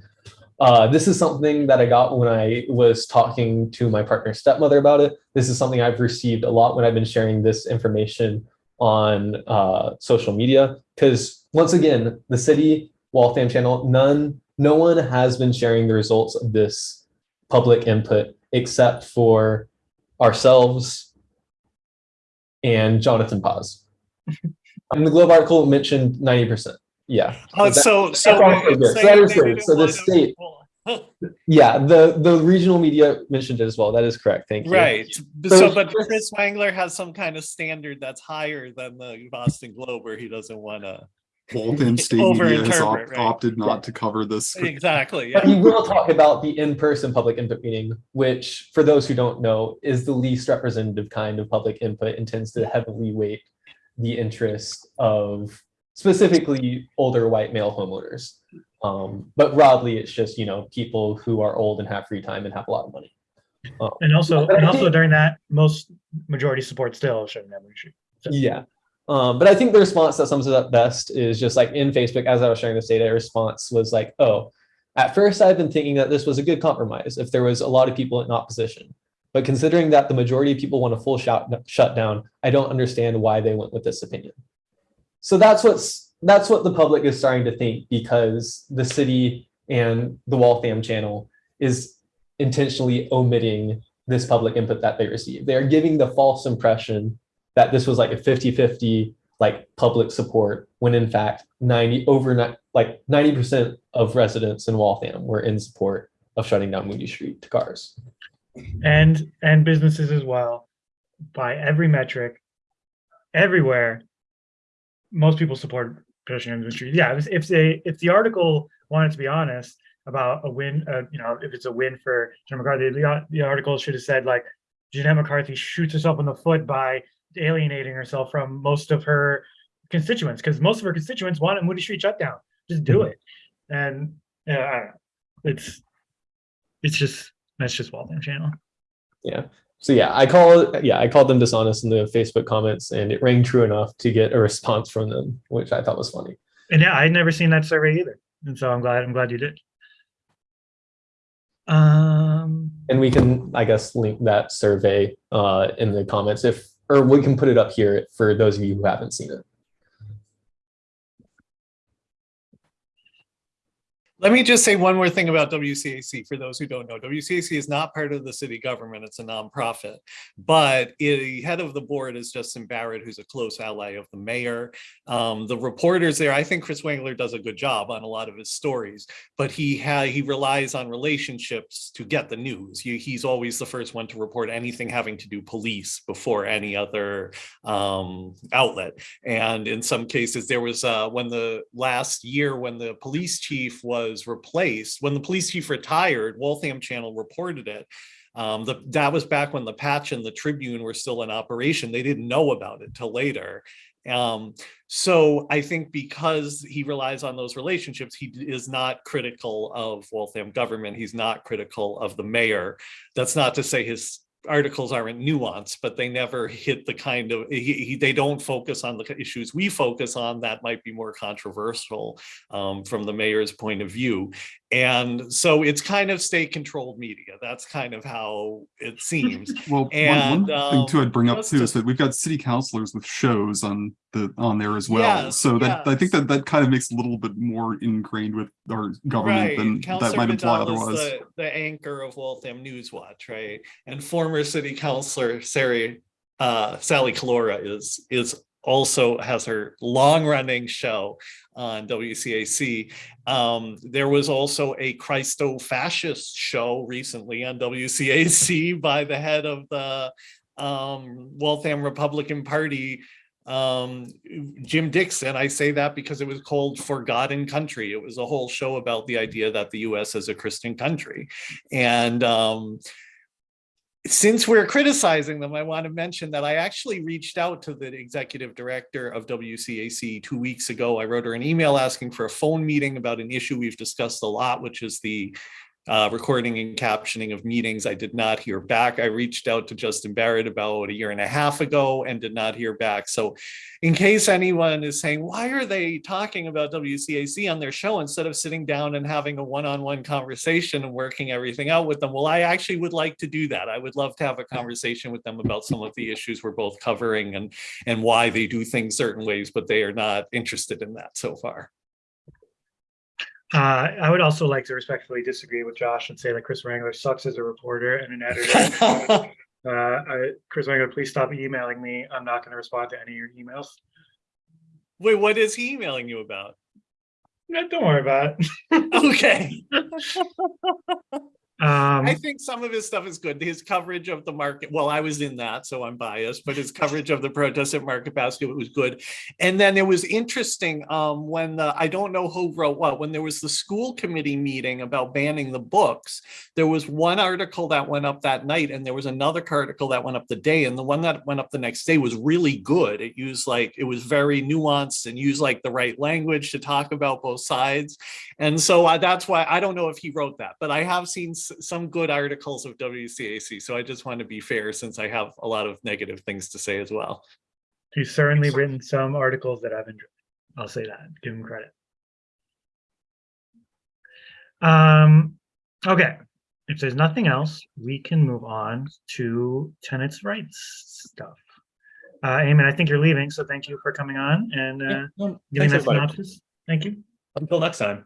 Uh, this is something that I got when I was talking to my partner's stepmother about it. This is something I've received a lot when I've been sharing this information on uh, social media. Because once again, the city Waltham channel, none, no one has been sharing the results of this public input except for ourselves and Jonathan Paz. (laughs) And the Globe article mentioned 90%. Yeah. Oh, that- so, so. also. So saying that is they good. didn't So the state- Yeah, the the regional media mentioned it as well. That is correct. Thank you. Right, So so, but Chris- Chris Wangler has some kind of standard that's higher than the Boston Globe where he doesn't wanna. Waltham (laughs) State Media has op- right. opted not to cover this. Exactly, But yeah. we will talk about the in-person public input meeting, which, for those who don't know, is the least representative kind of public input and tends to heavily weight the interest of specifically older white male homeowners. Um, but broadly, it's just, you know, people who are old and have free time and have a lot of money. Um, And also, and also during that, most majority support still shutting down Moody Street. So- Yeah. Um, but I think the response that sums it up best is just like in Facebook, as I was sharing this data, response was like, oh, at first I've been thinking that this was a good compromise if there was a lot of people in opposition. But considering that the majority of people want a full shut shutdown, I don't understand why they went with this opinion. So that's what's that's what the public is starting to think because the city and the Waltham channel is intentionally omitting this public input that they receive. They are giving the false impression that this was like a 50-50 like public support when in fact 90 over like 90% of residents in Waltham were in support of shutting down Moody Street to cars. And, and businesses as well, by every metric, everywhere, most people support the street. Yeah, if- they, if the article wanted to be honest about a win, uh, you know, if it's a win for Jim McCarthy, the, the article should have said like, Jeanette McCarthy shoots herself in the foot by alienating herself from most of her constituents, because most of her constituents want a Moody Street shutdown. Just do Mhm. it. And, yeah, I don't know. It's, it's just, that's just Waltham channel. Yeah. So yeah, I call yeah, I called them dishonest in the Facebook comments and it rang true enough to get a response from them, which I thought was funny. And yeah, I'd never seen that survey either. And so I'm glad, I'm glad you did. Um, And we can, I guess, link that survey uh, in the comments if, or we can put it up here for those of you who haven't seen it. Let me just say one more thing about WCAC for those who don't know. WCAC is not part of the city government. It's a nonprofit. But the head of the board is Justin Barrett, who's a close ally of the mayor. Um, the reporters there, I think Chris Wangler does a good job on a lot of his stories, but he he relies on relationships to get the news. He, he's always the first one to report anything having to do police before any other um, outlet. And in some cases, there was uh, when the last year when the police chief was replaced, when the police chief retired, Waltham Channel reported it. Um, the, that was back when the Patch and the Tribune were still in operation. They didn't know about it till later. Um, so I think because he relies on those relationships, he is not critical of Waltham government. He's not critical of the mayor. That's not to say his articles aren't nuanced, but they never hit the kind of, he, he, they don't focus on the issues we focus on that might be more controversial um, from the mayor's point of view. And so it's kind of state controlled media. That's kind of how it seems. Well, one, And, one thing too I'd bring up too to- is that we've got city councilors with shows on the on there as well. Yes, so that I think that that kind of makes a little bit more ingrained with our government Right, than that might imply Vidal otherwise. the, the anchor of Waltham News Watch, right? And former city councillor Sari, uh, Sally Collura is, is also has her long-running show on WCAC. Um, there was also a Christo-fascist show recently on WCAC (laughs) by the head of the um, Waltham Republican Party, um Jim Dixon. I say that because it was called Forgotten Country. It was a whole show about the idea that the US is a Christian country. And um since we're criticizing them, I want to mention that I actually reached out to the executive director of WCAC two weeks ago. I wrote her an email asking for a phone meeting about an issue we've discussed a lot, which is the uh, recording and captioning of meetings. I did not hear back. I reached out to Justin Barrett about a year and a half ago and did not hear back. So in case anyone is saying, why are they talking about WCAC on their show instead of sitting down and having a one-on-one conversation and working everything out with them? Well, I actually would like to do that. I would love to have a conversation with them about some of the issues we're both covering and, and why they do things certain ways, but they are not interested in that so far. Uh, I would also like to respectfully disagree with Josh and say that Chris Wrangler sucks as a reporter and an editor. (laughs) Uh, I, Chris Wrangler, please stop emailing me. I'm not going to respond to any of your emails. Wait, what is he emailing you about? No, don't worry about it. Okay. (laughs) (laughs) Um, I think some of his stuff is good. His coverage of the market, well, I was in that, so I'm biased, but his coverage of the protest at Market Basket was good. And then it was interesting um, when the, I don't know who wrote what, when there was the school committee meeting about banning the books, there was one article that went up that night and there was another article that went up the day. And the one that went up the next day was really good. It used like, it was very nuanced and used like the right language to talk about both sides. And so uh, that's why I don't know if he wrote that, but I have seen some good articles of WCAC. So I just want to be fair since I have a lot of negative things to say as well. he's certainly written some articles that I've enjoyed. I'll say that. Give him credit. Um, okay. If there's nothing else, we can move on to tenants' rights stuff. Uh, Eamon, I think you're leaving, so thank you for coming on and uh, Yeah, no, giving thanks, that everybody. synopsis. Thank you. Until next time.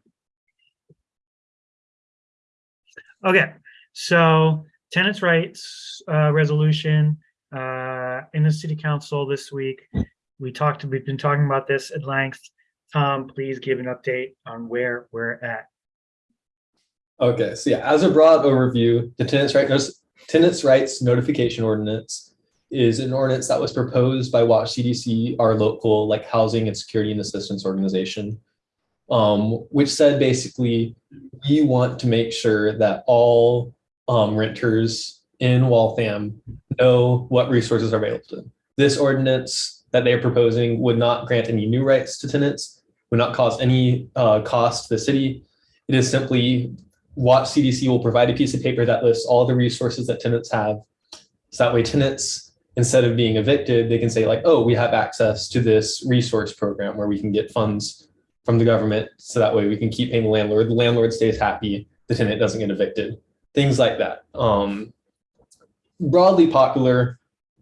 Okay, so tenants' rights uh, resolution uh, in the city council this week. We talked, we've been talking about this at length. Tom, please give an update on where we're at. Okay, so yeah, as a broad overview, the tenants' right notice, tenants' rights notification ordinance is an ordinance that was proposed by Watch CDC, our local like housing and security and assistance organization, um, which said basically we want to make sure that all um, renters in Waltham know what resources are available to them. This ordinance that they are proposing would not grant any new rights to tenants, would not cause any uh, cost to the city. It is simply Watch CDC will provide a piece of paper that lists all the resources that tenants have. So that way tenants, instead of being evicted, they can say like, oh, we have access to this resource program where we can get funds from the government. So that way we can keep paying the landlord. The landlord stays happy. The tenant doesn't get evicted. Things like that. Um, broadly popular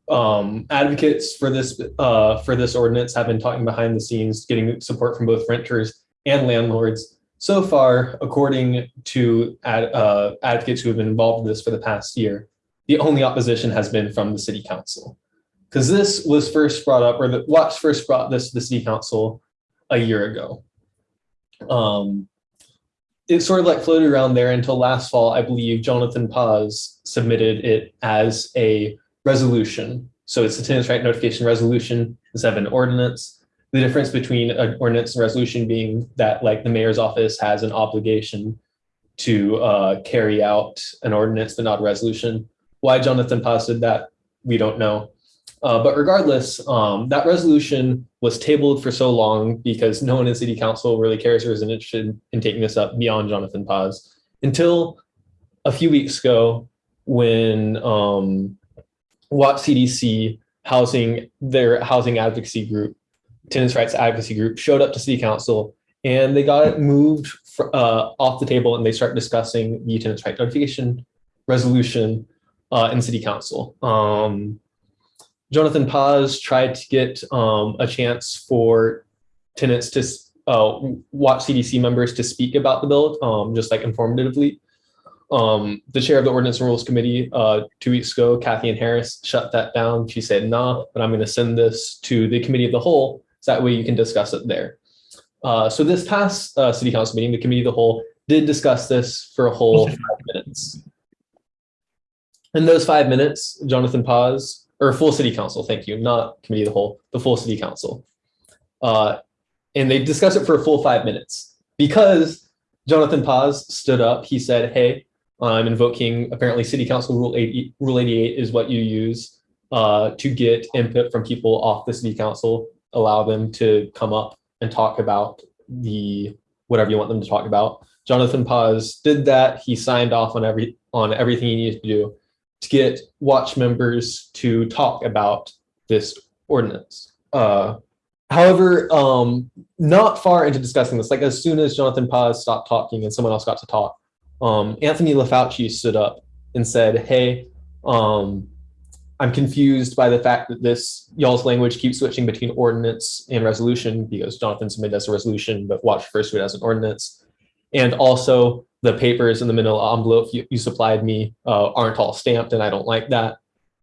um, advocates for this uh, for this ordinance have been talking behind the scenes, getting support from both renters and landlords. So far, according to ad, uh, advocates who have been involved in this for the past year, the only opposition has been from the city council. Because this was first brought up, or the Watch first brought this to the city council a year ago. Um, it sort of like floated around there until last fall, I believe Jonathan Paz submitted it as a resolution. So it's a tenants right notification resolution instead of an ordinance. The difference between an ordinance and resolution being that like the mayor's office has an obligation to uh, carry out an ordinance, but not a resolution. Why Jonathan Paz did that, we don't know. Uh, but regardless, um, that resolution was tabled for so long because no one in city council really cares or is interested in taking this up beyond Jonathan Paz until a few weeks ago when um, Watch CDC housing, their housing advocacy group, tenants rights advocacy group showed up to city council and they got it moved fr- uh, off the table and they start discussing the tenants right notification resolution uh, in city council. Um, Jonathan Paz tried to get um, a chance for tenants to uh, watch CDC members to speak about the bill, um, just like informatively. Um, the chair of the Ordinance and Rules Committee uh, two weeks ago, Kathy Ann Harris, shut that down. She said, nah, but I'm going to send this to the committee of the whole, so that way you can discuss it there. Uh, so this past uh, city council meeting, the committee of the whole did discuss this for a whole five minutes. In those five minutes, Jonathan Paz, or full city council, thank you, not committee of the whole, the full city council. Uh, and they discussed it for a full five minutes because Jonathan Paz stood up. He said, hey, I'm invoking apparently city council rule 80, rule 88 is what you use uh, to get input from people off the city council, allow them to come up and talk about the whatever you want them to talk about. Jonathan Paz did that. He signed off on every on everything he needed to do to get watch members to talk about this ordinance. Uh, however, um, not far into discussing this, like as soon as Jonathan Paz stopped talking and someone else got to talk, um, Anthony LaFauci stood up and said, hey, um, I'm confused by the fact that this y'all's language keeps switching between ordinance and resolution because Jonathan submitted as a resolution, but Watch first it as an ordinance. And also the papers in the middle envelope you, you supplied me uh, aren't all stamped and I don't like that.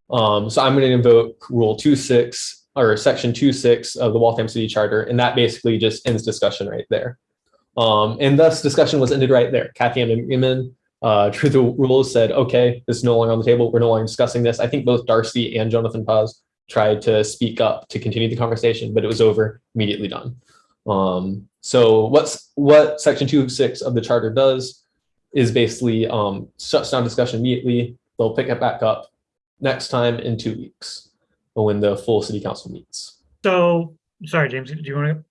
Um, so I'm going to invoke rule 2.6 or section 2.6 of the Waltham City Charter. And that basically just ends discussion right there. Um, and thus discussion was ended right there. Kathy Ann Inman uh, the Rules said, okay, this is no longer on the table. We're no longer discussing this. I think both Darcy and Jonathan Paz tried to speak up to continue the conversation, but it was over, immediately done. Um, so what's what section two six of the charter does is basically um, shuts down discussion immediately. They'll pick it back up next time in two weeks when the full city council meets. So, sorry, James, do you want to? Go?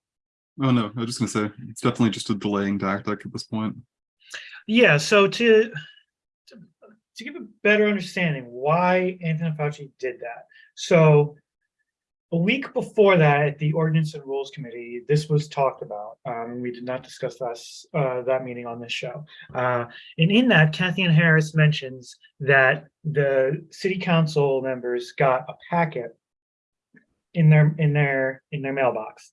Oh, no, I was just gonna say, it's definitely just a delaying tactic at this point. Yeah, so to, to to give a better understanding why Anthony Fauci did that. So a week before that, at the Ordinance and Rules Committee, this was talked about. Um, we did not discuss this, uh, that meeting on this show. Uh, and in that, Kathy Ann Harris mentions that the city council members got a packet in their, in their, in their mailbox,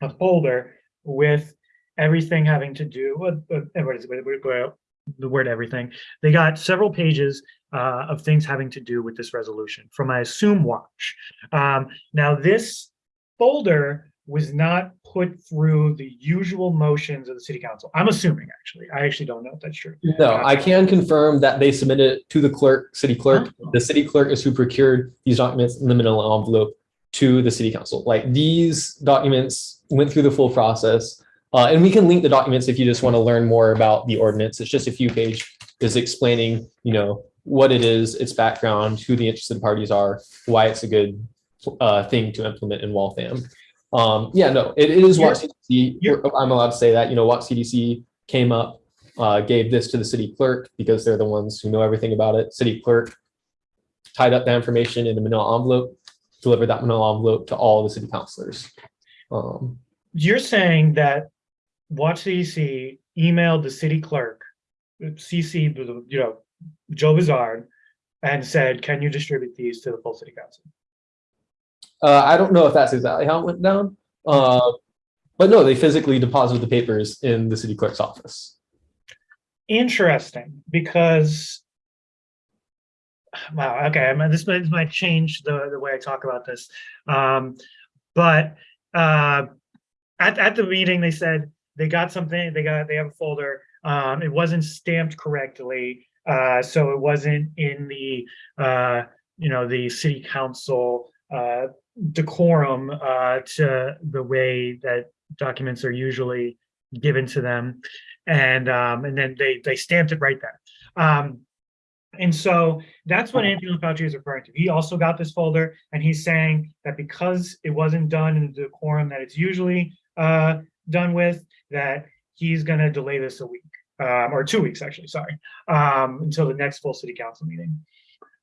a folder with everything having to do with, what- what- the word everything. They got several pages uh, of things having to do with this resolution from, I assume, Watch. Um, now, this folder was not put through the usual motions of the city council. I'm assuming, actually. I actually don't know if that's true. No, I can confirm that they submitted it to the clerk, city clerk. Oh. The city clerk is who procured these documents in the manila envelope to the city council. Like these documents went through the full process. Uh, and we can link the documents if you just want to learn more about the ordinance. It's just a few page is explaining, you know, what it is, its background, who the interested parties are, why it's a good uh, thing to implement in Waltham. Um, yeah, no, it, it is Watch CDC, you're- I'm allowed to say that, you know, Watch CDC came up, uh, gave this to the city clerk because they're the ones who know everything about it. City clerk tied up the information in a manila envelope, delivered that manila envelope to all the city councilors. Um, You're saying that Watch CDC emailed the city clerk, CC, you know, Joe Vizard, and said, can you distribute these to the full city council? uh, I don't know if that's exactly how it went down. Uh, but no, they physically deposited the papers in the city clerk's office. interesting because wow okay I mean, this might, this might change the the way i talk about this um but uh at, at the meeting they said they got something they got they have a folder um it wasn't stamped correctly uh so it wasn't in the uh you know the city council uh decorum uh to the way that documents are usually given to them and um, and then they they stamped it right there. Um, and so that's what Anthony Fauci is referring to. He also got this folder, and he's saying that because it wasn't done in the decorum that it's usually uh, done with, that he's going to delay this a week um, or two weeks, actually. Sorry, um, until the next full city council meeting.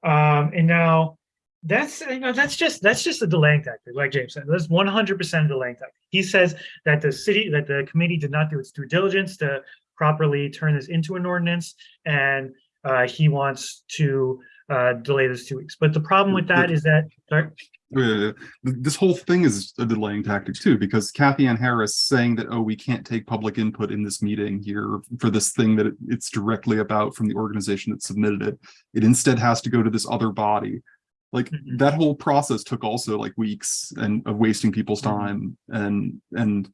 Um, and now that's you know that's just that's just a delaying tactic, like James said. That's 100% a delaying tactic. He says that the city that the committee did not do its due diligence to properly turn this into an ordinance, and uh, he wants to uh, delay this two weeks. But the problem with that is that sorry, This whole thing is a delaying tactic too, because Kathy Ann Harris saying that, oh, we can't take public input in this meeting here for this thing that it's directly about from the organization that submitted it. It instead has to go to this other body. Like Mhm. that whole process took also like weeks and of wasting people's Mhm. time and, and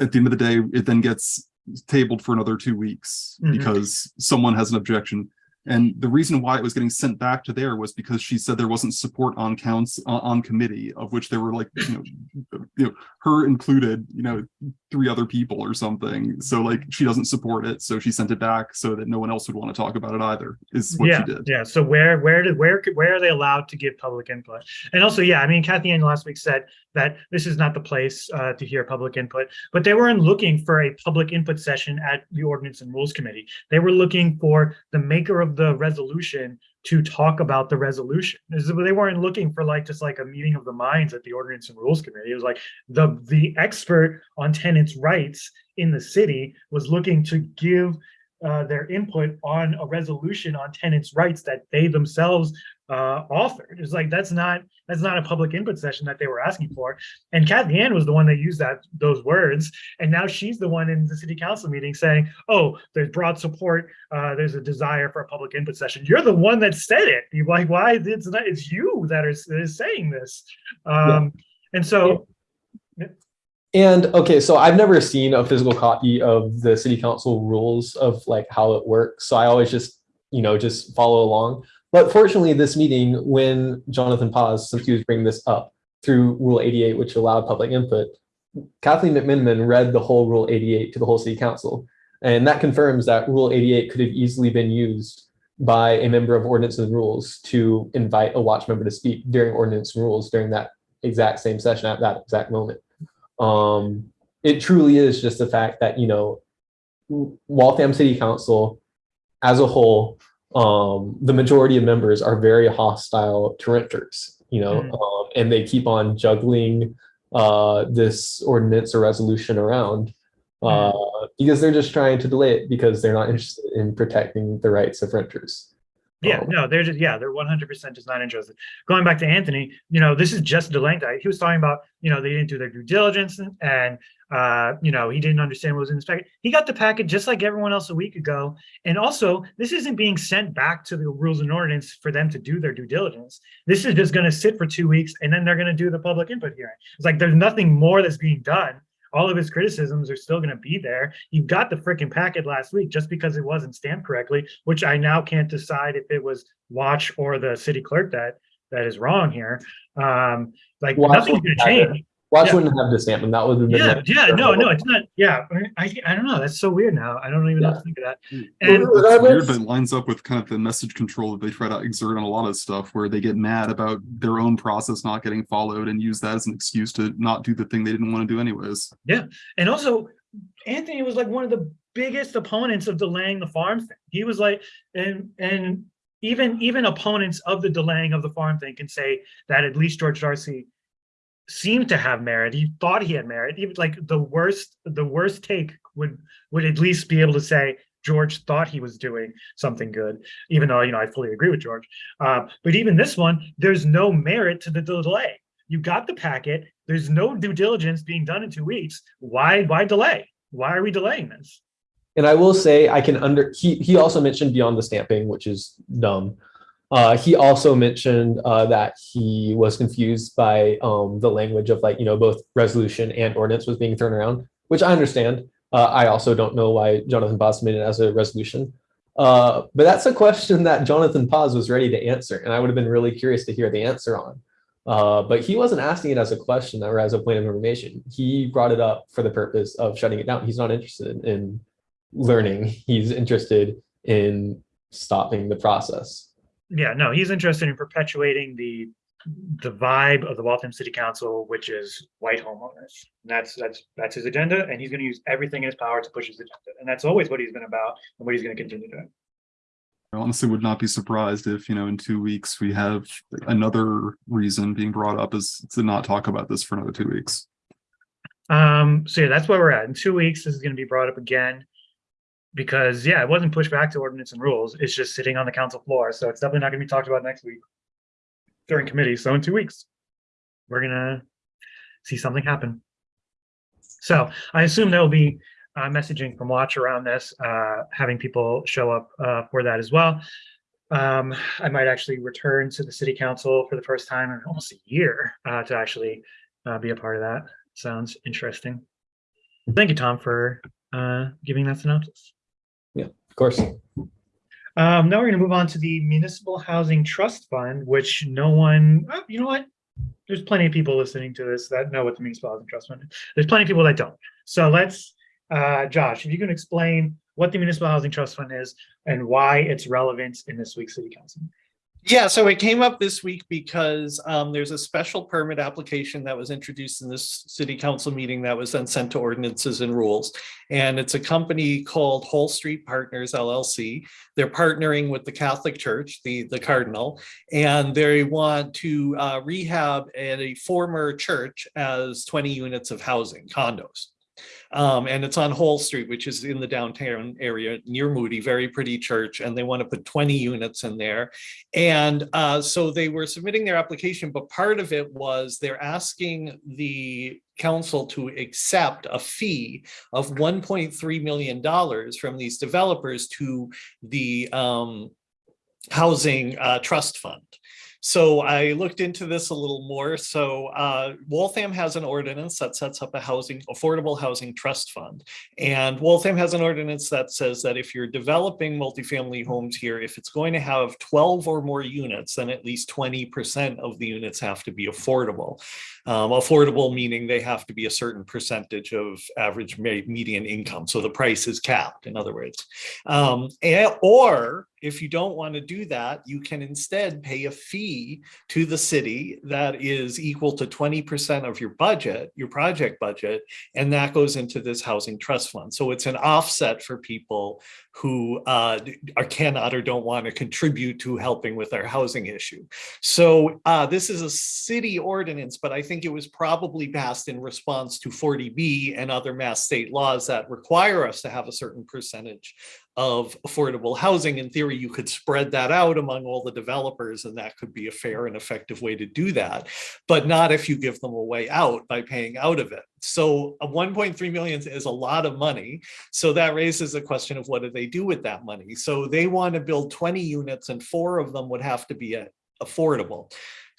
at the end of the day, it then gets tabled for another two weeks Mhm. because someone has an objection. And the reason why it was getting sent back to there was because she said there wasn't support on counts on, on committee of which there were like, you know, you know, her included, you know, three other people or something. So like she doesn't support it. So she sent it back so that no one else would want to talk about it either is what yeah, she did. yeah. So where where did where where are they allowed to give public input? And also, yeah, I mean, Kathy Ann last week said that this is not the place uh, to hear public input, but they weren't looking for a public input session at the Ordinance and Rules Committee. They were looking for the maker of the resolution to talk about the resolution. They weren't looking for like just like a meeting of the minds at the Ordinance and Rules Committee. It was like the the expert on tenants' rights in the city was looking to give uh, their input on a resolution on tenants' rights that they themselves uh, authored. It's like that's not that's not a public input session that they were asking for. And Kathy Ann was the one that used that those words, and now she's the one in the city council meeting saying, "Oh, there's broad support. Uh, there's a desire for a public input session." You're the one that said it. You're like, why? It's not. It's you that is, that is saying this. Um, And so, And okay, so I've never seen a physical copy of the city council rules of like how it works. So I always just, you know, just follow along. But fortunately, this meeting, when Jonathan Paz, since he was bringing this up through Rule 88, which allowed public input, Kathleen McMenimen read the whole Rule 88 to the whole city council. And that confirms that Rule 88 could have easily been used by a member of ordinance and rules to invite a watch member to speak during ordinance and rules during that exact same session at that exact moment. Um, it truly is just the fact that, you know, Waltham City Council as a whole, um, the majority of members are very hostile to renters, you know, Mhm. um, and they keep on juggling uh, this ordinance or resolution around uh, because they're just trying to delay it because they're not interested in protecting the rights of renters. Yeah, Um, no, they're just, yeah, they're one hundred percent just not interested. Going back to Anthony, you know, this is just delaying. He was talking about, you know, they didn't do their due diligence and- and, uh, you know, he didn't understand what was in this packet. He got the packet just like everyone else a week ago. And also, this isn't being sent back to the rules and ordinance for them to do their due diligence. This is just gonna sit for two weeks and then they're gonna do the public input hearing. It's like, there's nothing more that's being done. All of his criticisms are still gonna be there. You got the freaking packet last week just because it wasn't stamped correctly, which I now can't decide if it was Watch or the city clerk that, that is wrong here. Um, like, Watch nothing's gonna wouldn't change. Watch Yeah. wouldn't have this stamp, and that would have been. Yeah, yeah, no, no, it's not, yeah, I, I don't know, that's so weird now. I don't even know what to think of that. Well, And- That's weird, but it lines up with kind of the message control that they try to exert on a lot of stuff where they get mad about their own process not getting followed and use that as an excuse to not do the thing they didn't want to do anyways. Yeah, and also, Anthony was like one of the biggest opponents of delaying the farm thing. He was like, and and even even opponents of the delaying of the farm thing can say that at least George Darcy seemed to have merit. He thought he had merit. Even like the worst, the worst take would would at least be able to say George thought he was doing something good, even though you know I fully agree with George. Uh, but even this one, there's no merit to the delay. You got the packet. There's no due diligence being done in two weeks. Why why delay? Why are we delaying this? And I will say, I can under, he, he also mentioned beyond the stamping, which is dumb. Uh, he also mentioned, uh, that he was confused by, um, the language of like, you know, both resolution and ordinance was being thrown around, which I understand. Uh, I also don't know why Jonathan Paz made it as a resolution. Uh, but that's a question that Jonathan Paz was ready to answer, and I would have been really curious to hear the answer on. Uh, but he wasn't asking it as a question or as a point of information. He brought it up for the purpose of shutting it down. He's not interested in learning. He's interested in stopping the process. Yeah, no, he's interested in perpetuating the the vibe of the Waltham City Council, which is white homeowners. And that's that's that's his agenda, and he's going to use everything in his power to push his agenda. And that's always what he's been about, and what he's going to continue doing. I honestly would not be surprised if, you know, in two weeks we have another reason being brought up is to not talk about this for another two weeks. Um, so yeah, that's where we're at. In two weeks, this is going to be brought up again. Because yeah, it wasn't pushed back to ordinance and rules. It's just sitting on the council floor. So it's definitely not going to be talked about next week during committee. So in two weeks, we're gonna see something happen. So I assume there will be uh, messaging from Watch around this, uh, having people show up uh, for that as well. Um, I might actually return to the city council for the first time in almost a year uh, to actually uh, be a part of that. Sounds interesting. Thank you, Tom, for uh, giving that synopsis. Of course. Um, now we're going to move on to the Municipal Housing Trust Fund, which no one, oh, you know what? There's plenty of people listening to this that know what the Municipal Housing Trust Fund is. There's plenty of people that don't. So let's, uh, Josh, if you can explain what the Municipal Housing Trust Fund is and why it's relevant in this week's City Council. Yeah, so it came up this week because um, there's a special permit application that was introduced in this city council meeting that was then sent to ordinances and rules. And it's a company called Hall Street Partners LLC. They're partnering with the Catholic Church, the, the Cardinal, and they want to uh, rehab at a former church as 20 units of housing, condos. Um, and it's on Hall Street, which is in the downtown area near Moody, very pretty church, and they want to put 20 units in there. And uh, so they were submitting their application, but part of it was they're asking the council to accept a fee of $1.3 million from these developers to the um, housing uh, trust fund. So I looked into this a little more. So uh, Waltham has an ordinance that sets up a housing, affordable housing trust fund. And Waltham has an ordinance that says that if you're developing multifamily homes here, if it's going to have 12 or more units, then at least 20% of the units have to be affordable. Um, affordable meaning they have to be a certain percentage of average median income. So the price is capped, in other words. Um, and, or if you don't want to do that, you can instead pay a fee to the city that is equal to 20% of your budget, your project budget, and that goes into this housing trust fund. So it's an offset for people who uh, are cannot or don't want to contribute to helping with our housing issue. So uh, this is a city ordinance, but I think it was probably passed in response to 40B and other mass state laws that require us to have a certain percentage of affordable housing. In theory, you could spread that out among all the developers and that could be a fair and effective way to do that, but not if you give them a way out by paying out of it. So 1.3 million is a lot of money. So that raises the question of what do they do with that money? So they want to build 20 units and four of them would have to be uh, affordable.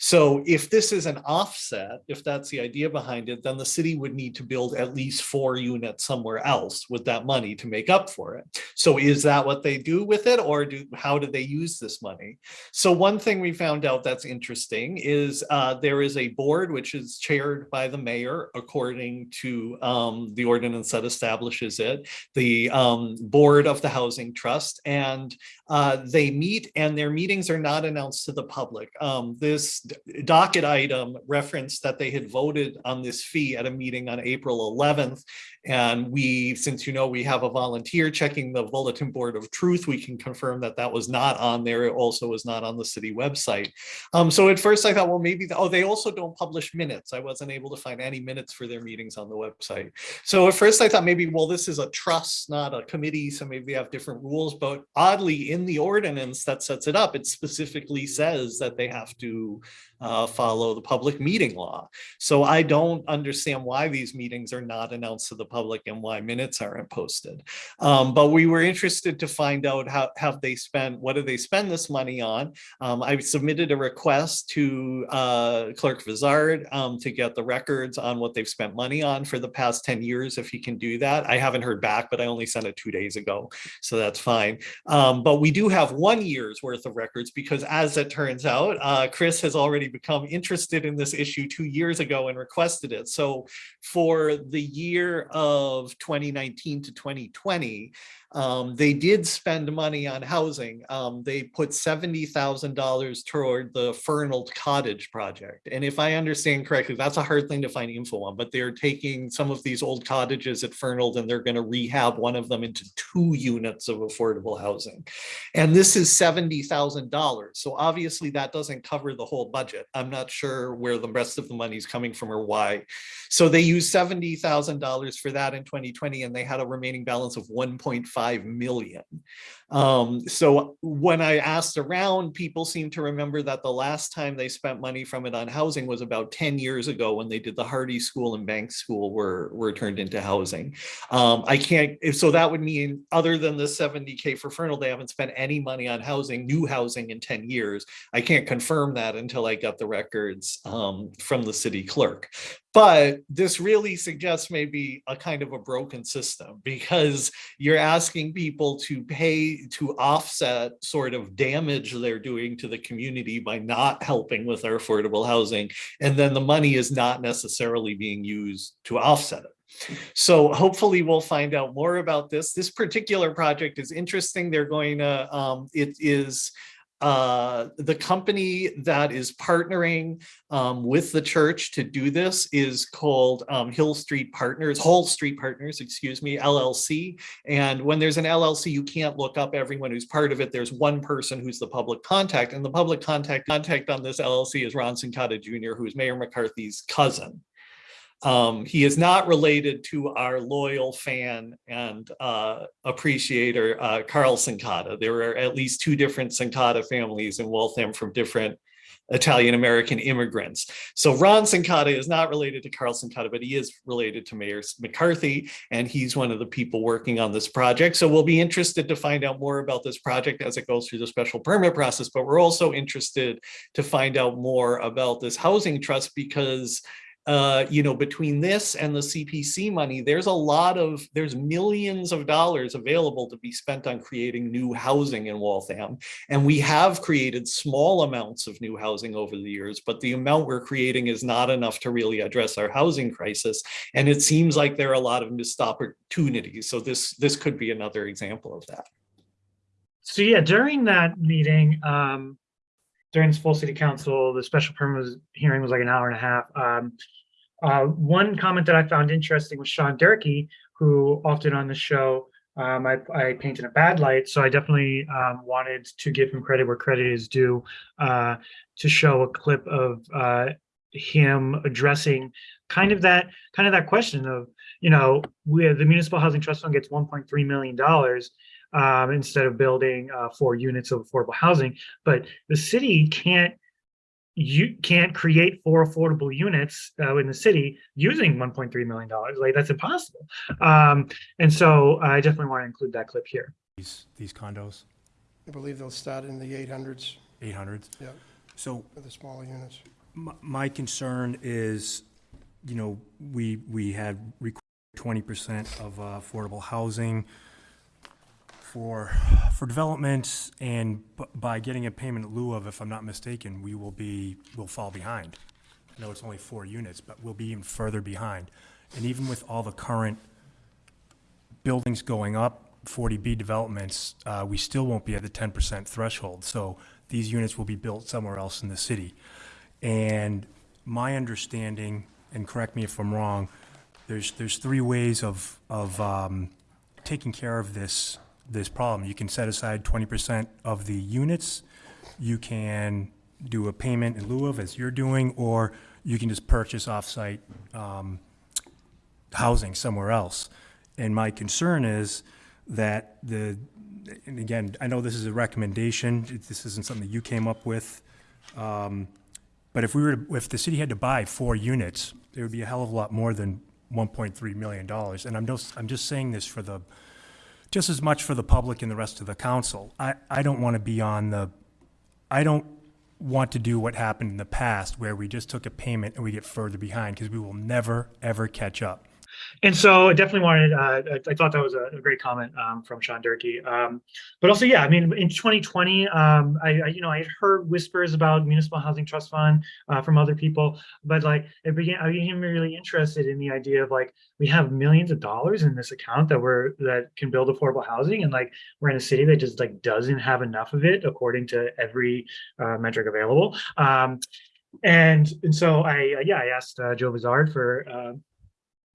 So if this is an offset, if that's the idea behind it, then the city would need to build at least four units somewhere else with that money to make up for it. So is that what they do with it or do how do they use this money? So one thing we found out that's interesting is uh, there is a board which is chaired by the mayor according to um, the ordinance that establishes it, the um, board of the housing trust and uh, they meet and their meetings are not announced to the public. Um, this docket item referenced that they had voted on this fee at a meeting on April 11th. And we, since you know we have a volunteer checking the bulletin board of truth, we can confirm that that was not on there. It also was not on the city website. Um, so at first I thought, well, maybe, the, oh, they also don't publish minutes. I wasn't able to find any minutes for their meetings on the website. So at first I thought maybe, well, this is a trust, not a committee. So maybe they have different rules, but oddly in the ordinance that sets it up, it specifically says that they have to uh, follow the public meeting law. So I don't understand why these meetings are not announced to the public and why minutes aren't posted. Um, but we were interested to find out how have they spent, what do they spend this money on? Um, I submitted a request to uh, Clerk Vizard um, to get the records on what they've spent money on for the past 10 years, if he can do that. I haven't heard back, but I only sent it two days ago, so that's fine. Um, but we do have one year's worth of records because as it turns out, uh, Chris has already become interested in this issue two years ago and requested it. So for the year of 2019 to 2020, um, they did spend money on housing. Um, they put $70,000 toward the Fernald Cottage project. And if I understand correctly, that's a hard thing to find info on, but they're taking some of these old cottages at Fernald and they're going to rehab one of them into two units of affordable housing. And this is $70,000. So obviously that doesn't cover the whole budget. I'm not sure where the rest of the money is coming from or why. So they used $70,000 for that in 2020 and they had a remaining balance of 1.5 million. Um, so when I asked around, people seem to remember that the last time they spent money from it on housing was about 10 years ago when they did the Hardy School and Banks School were, were turned into housing. Um, I can't, so that would mean other than the 70K for Fernald, they haven't spent any money on housing, new housing in 10 years. I can't confirm that until I get the records um, from the city clerk. But this really suggests maybe a kind of a broken system because you're asking people to pay to offset sort of damage they're doing to the community by not helping with our affordable housing. And then the money is not necessarily being used to offset it. So hopefully we'll find out more about this. This particular project is interesting. They're going to, um, it is uh, the company that is partnering um, with the church to do this is called um, Hill Street Partners, Hall Street Partners, excuse me, LLC. And when there's an LLC, you can't look up everyone who's part of it. There's one person who's the public contact, and the public contact contact on this LLC is Ron Cincotta Jr., who's Mayor McCarthy's cousin. Um, he is not related to our loyal fan and uh, appreciator, uh, Carl Cincotta. There are at least two different Cincotta families in Waltham from different Italian American immigrants. So Ron Cincotta is not related to Carl Cincotta, but he is related to Mayor McCarthy, and he's one of the people working on this project. So we'll be interested to find out more about this project as it goes through the special permit process, but we're also interested to find out more about this housing trust because uh, you know, between this and the CPC money, there's a lot of, there's millions of dollars available to be spent on creating new housing in Waltham. And we have created small amounts of new housing over the years, but the amount we're creating is not enough to really address our housing crisis. And it seems like there are a lot of missed opportunities. So this, this could be another example of that. So yeah, during that meeting, um, during this full city council, the special permit was, hearing was like an hour and a half. Um, uh, one comment that I found interesting was Sean Durkee, who often on the show, um, I, I paint in a bad light. So I definitely um, wanted to give him credit where credit is due uh, to show a clip of uh, him addressing kind of that kind of that question of, you know, where the municipal housing trust fund gets 1.3 million dollars um, instead of building uh, four units of affordable housing. But the city can't you can't create four affordable units uh, in the city using 1.3 million dollars. Like that's impossible. Um, and so I definitely want to include that clip here. these, these condos, I believe they'll start in the 800s 800s. Yeah. So for the smaller units. my, my concern is, you know, we, we had twenty percent of uh, affordable housing for, for development, and b- by getting a payment in lieu of, if I'm not mistaken, we will be, we'll fall behind. I know it's only four units, but we'll be even further behind. And even with all the current buildings going up, 40B developments, uh, we still won't be at the 10% threshold. So these units will be built somewhere else in the city. And my understanding, and correct me if I'm wrong, there's, there's three ways of, of um, taking care of this, this problem. You can set aside 20% of the units, you can do a payment in lieu of, as you're doing, or you can just purchase off-site um, housing somewhere else. And my concern is that the, and again, I know this is a recommendation, this isn't something that you came up with. um, But if we were, to- if the city had to buy four units, it would be a hell of a lot more than one point three million dollars. And I'm just, I'm just saying this for the, just as much for the public and the rest of the council. I, I don't want to be on the, I don't want to do what happened in the past where we just took a payment and we get further behind because we will never, ever catch up. And so I definitely wanted, uh, I, I thought that was a, a great comment um, from Sean Durkee. Um, but also, yeah, I mean, in 2020, um, I, I, you know, I had heard whispers about municipal housing trust fund uh, from other people, but like it began, I became really interested in the idea of like, we have millions of dollars in this account that we're, that can build affordable housing. And like, we're in a city that just like doesn't have enough of it according to every uh, metric available. Um, and, and so I, yeah, I asked uh, Joe Vizard for, uh,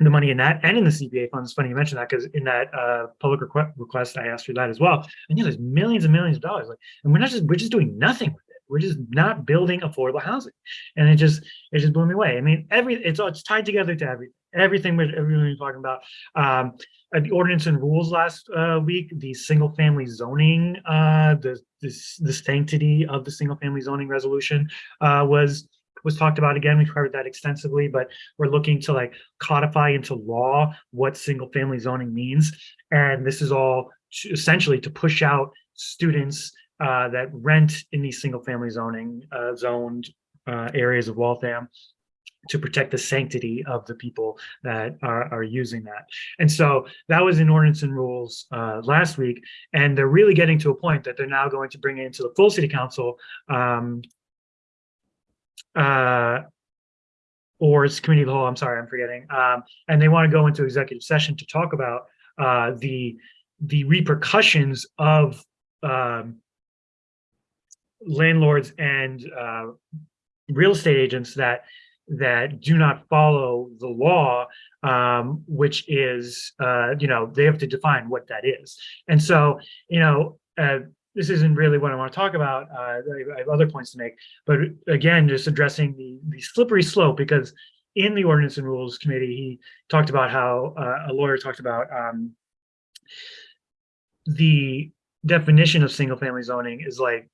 the money in that and in the CPA funds. Funny you mentioned that because in that uh, public request, request, I asked for that as well. And yeah, there's millions and millions of dollars. Like, and we're not just we're just doing nothing with it. We're just not building affordable housing, and it just it just blew me away. I mean, every it's all it's tied together to everything. Everything we're everything we're talking about. Um, uh, the ordinance and rules last uh, week, the single family zoning, uh, the this the sanctity of the single family zoning resolution uh, was was talked about again. We've covered that extensively, but we're looking to like codify into law what single family zoning means. And this is all to- essentially to push out students uh, that rent in these single family zoning uh, zoned uh, areas of Waltham to protect the sanctity of the people that are, are using that. And so that was in ordinance and rules uh, last week. And they're really getting to a point that they're now going to bring it into the full city council um, uh, or it's committee of the whole, I'm sorry, I'm forgetting. Um, and they want to go into executive session to talk about uh, the, the repercussions of um, landlords and uh, real estate agents that, that do not follow the law, um, which is, uh, you know, they have to define what that is. And so, you know, uh, this isn't really what I want to talk about. Uh, I have other points to make, but again, just addressing the the slippery slope because in the ordinance and rules committee, he talked about how uh, a lawyer talked about um, the definition of single family zoning is like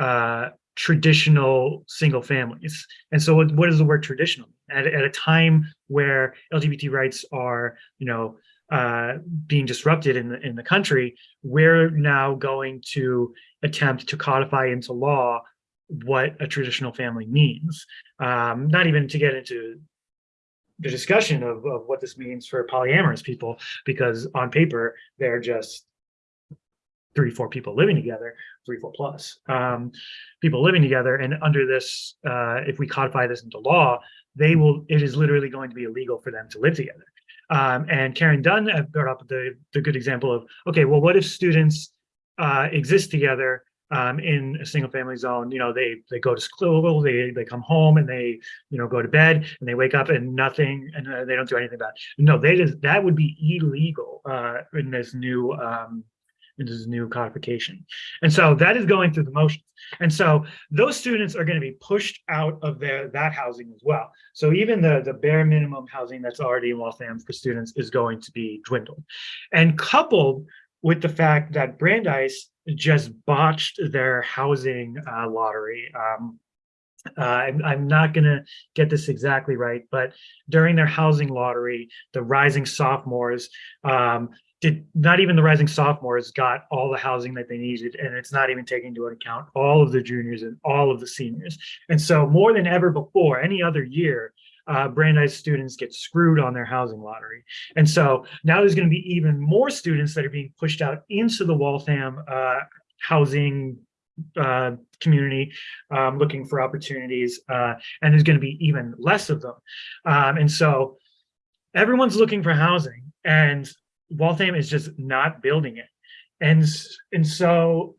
uh, traditional single families. And so what, what is the word traditional? At, at a time where LGBT rights are, you know, uh, being disrupted in the, in the country, we're now going to attempt to codify into law what a traditional family means. Um, not even to get into the discussion of, of what this means for polyamorous people, because on paper, they're just three, four people living together, three, four plus, um, people living together. And under this, uh, if we codify this into law, they will, it is literally going to be illegal for them to live together. Um, and Karen Dunn uh, brought up the, the good example of, okay, well, what if students uh, exist together um, in a single family zone? You know, they they go to school, they they come home, and they you know go to bed, and they wake up and nothing, and uh, they don't do anything bad. No, they just that would be illegal uh, in this new um, in this new codification, and so that is going through the motions. And so those students are going to be pushed out of their that housing as well. So even the the bare minimum housing that's already in Waltham for students is going to be dwindled, and coupled with the fact that Brandeis just botched their housing uh, lottery. Um, uh, I'm, I'm not going to get this exactly right, but during their housing lottery, the rising sophomores um, did not even the rising sophomores got all the housing that they needed, and it's not even taking into account all of the juniors and all of the seniors. And so, more than ever before, any other year, uh, Brandeis students get screwed on their housing lottery. And so now there's going to be even more students that are being pushed out into the Waltham uh, housing uh, community um, looking for opportunities. Uh, and there's going to be even less of them. Um, and so everyone's looking for housing and Waltham is just not building it. And, and so,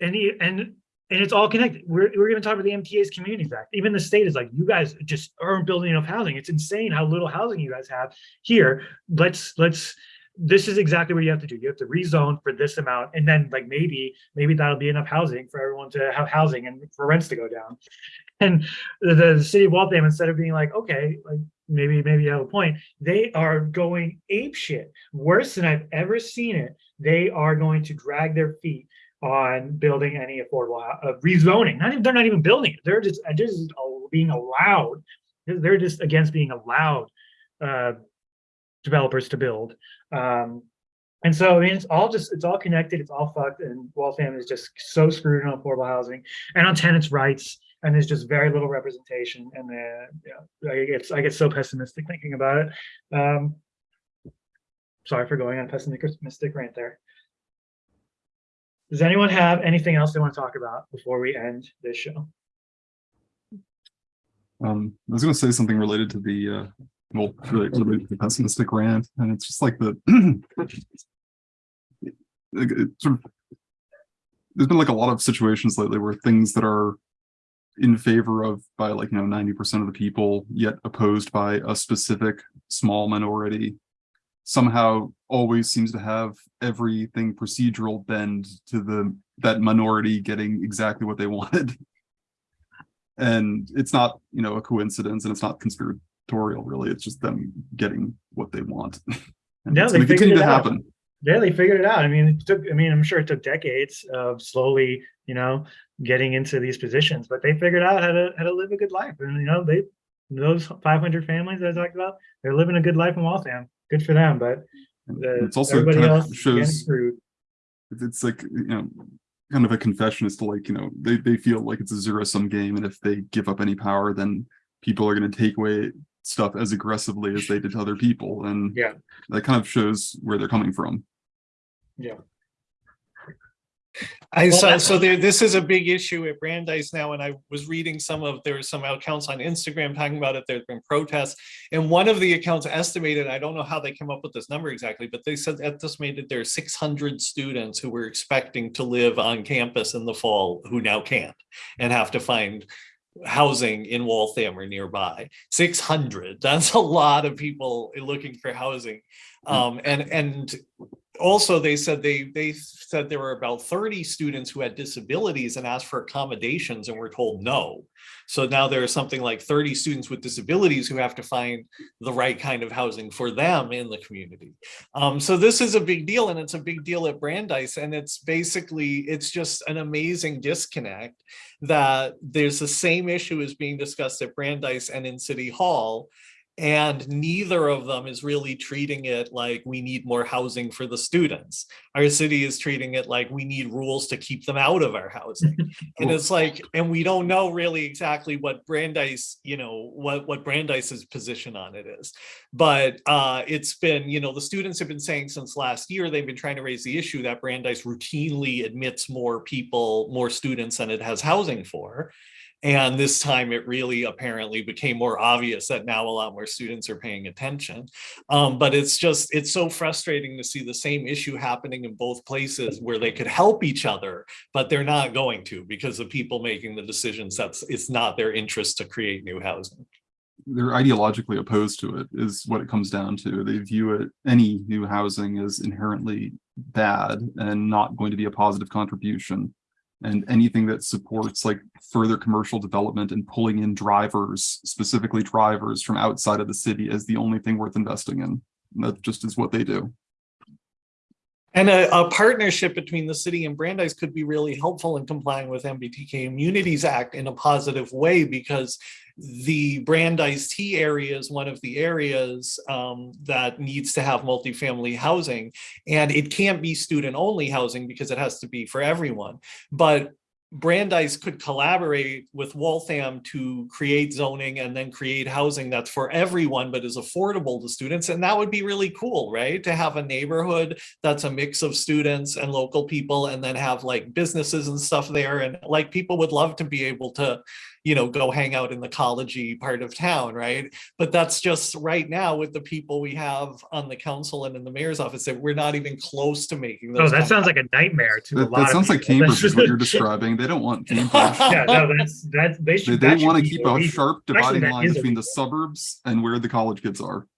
and, and and it's all connected. We're, we're going to talk about the MBTA's Communities Act. Even the state is like, you guys just aren't building enough housing. It's insane how little housing you guys have here. Let's let's. This is exactly what you have to do. You have to rezone for this amount, and then like maybe maybe that'll be enough housing for everyone to have housing and for rents to go down. And the, the city of Waltham, instead of being like, okay, like maybe maybe you have a point, they are going ape shit, worse than I've ever seen it. They are going to drag their feet on building any affordable uh, rezoning. Not even, they're not even building it. They're just just being allowed. They're just against being allowed uh, developers to build. Um, and so I mean, it's all just it's all connected. It's all fucked. And Waltham is just so screwed on affordable housing and on tenants' rights. And there's just very little representation. And uh, yeah, I get I get so pessimistic thinking about it. Um, sorry for going on pessimistic rant there. Does anyone have anything else they want to talk about before we end this show? Um, I was going to say something related to the, uh, well, to the pessimistic rant, and it's just like the, (clears throat) sort of, there's been like a lot of situations lately where things that are in favor of by like, you know, 90% of the people, yet opposed by a specific small minority somehow always seems to have everything procedural bend to the that minority getting exactly what they (laughs) wanted. And it's not you know a coincidence and it's not conspiratorial really it's just them getting what they want (laughs) and Yeah, it's they going to figured continue it to out. happen Yeah, they figured it out. I mean, it took, I mean, I'm sure it took decades of slowly, you know, getting into these positions, but they figured out how to, how to live a good life. And, you know, they, those 500 families that I talked about, they're living a good life in Waltham. Good for them, but the, it's also everybody kind else of shows it's like you know kind of a confession as to like you know they, they feel like it's a zero sum game and if they give up any power then people are going to take away stuff as aggressively as they did to other people and Yeah. that kind of shows where they're coming from Yeah. I Well, so so there this is a big issue at Brandeis now, and I was reading some of there were some accounts on Instagram talking about it. There's been protests, and one of the accounts estimated, I don't know how they came up with this number exactly, but they said estimated there are 600 students who were expecting to live on campus in the fall who now can't and have to find housing in Waltham or nearby. 600. That's a lot of people looking for housing. Um, and and also they said they they said there were about 30 students who had disabilities and asked for accommodations and were told no. So now there are something like 30 students with disabilities who have to find the right kind of housing for them in the community. Um, so this is a big deal and it's a big deal at brandeis and it's basically it's just an amazing disconnect that there's the same issue as being discussed at brandeis and in city hall and neither of them is really treating it like we need more housing for the students. Our city is treating it like we need rules to keep them out of our housing. (laughs) and it's like, and we don't know really exactly what Brandeis, you know, what, what Brandeis's position on it is. But uh, it's been, you know, the students have been saying since last year, they've been trying to raise the issue that Brandeis routinely admits more people, more students than it has housing for. And this time it really apparently became more obvious that now a lot more students are paying attention. Um, but it's just, it's so frustrating to see the same issue happening in both places where they could help each other, but they're not going to because the people making the decisions, that's, it's not their interest to create new housing. They're ideologically opposed to it is what it comes down to. They view it, any new housing as inherently bad and not going to be a positive contribution. And anything that supports like further commercial development and pulling in drivers, specifically drivers from outside of the city is the only thing worth investing in. And That just is what they do. And a, a partnership between the city and Brandeis could be really helpful in complying with MBTA Communities Act in a positive way because the Brandeis T area is one of the areas um, that needs to have multifamily housing. And it can't be student only housing because it has to be for everyone. But Brandeis could collaborate with Waltham to create zoning and then create housing that's for everyone, but is affordable to students. And that would be really cool, right? To have a neighborhood that's a mix of students and local people and then have like businesses and stuff there. And like people would love to be able to, you know, go hang out in the collegey part of town, right? But that's just right now with the people we have on the council and in the mayor's office that we're not even close to making those. Oh, that sounds like a nightmare to a That, lot that of sounds like. Cambridge is what you're (laughs) describing. They don't want (laughs) Cambridge. Yeah, no, that's, that's, they They, should. they that want to keep a illegal. sharp dividing that line is between the suburbs and where the college kids are.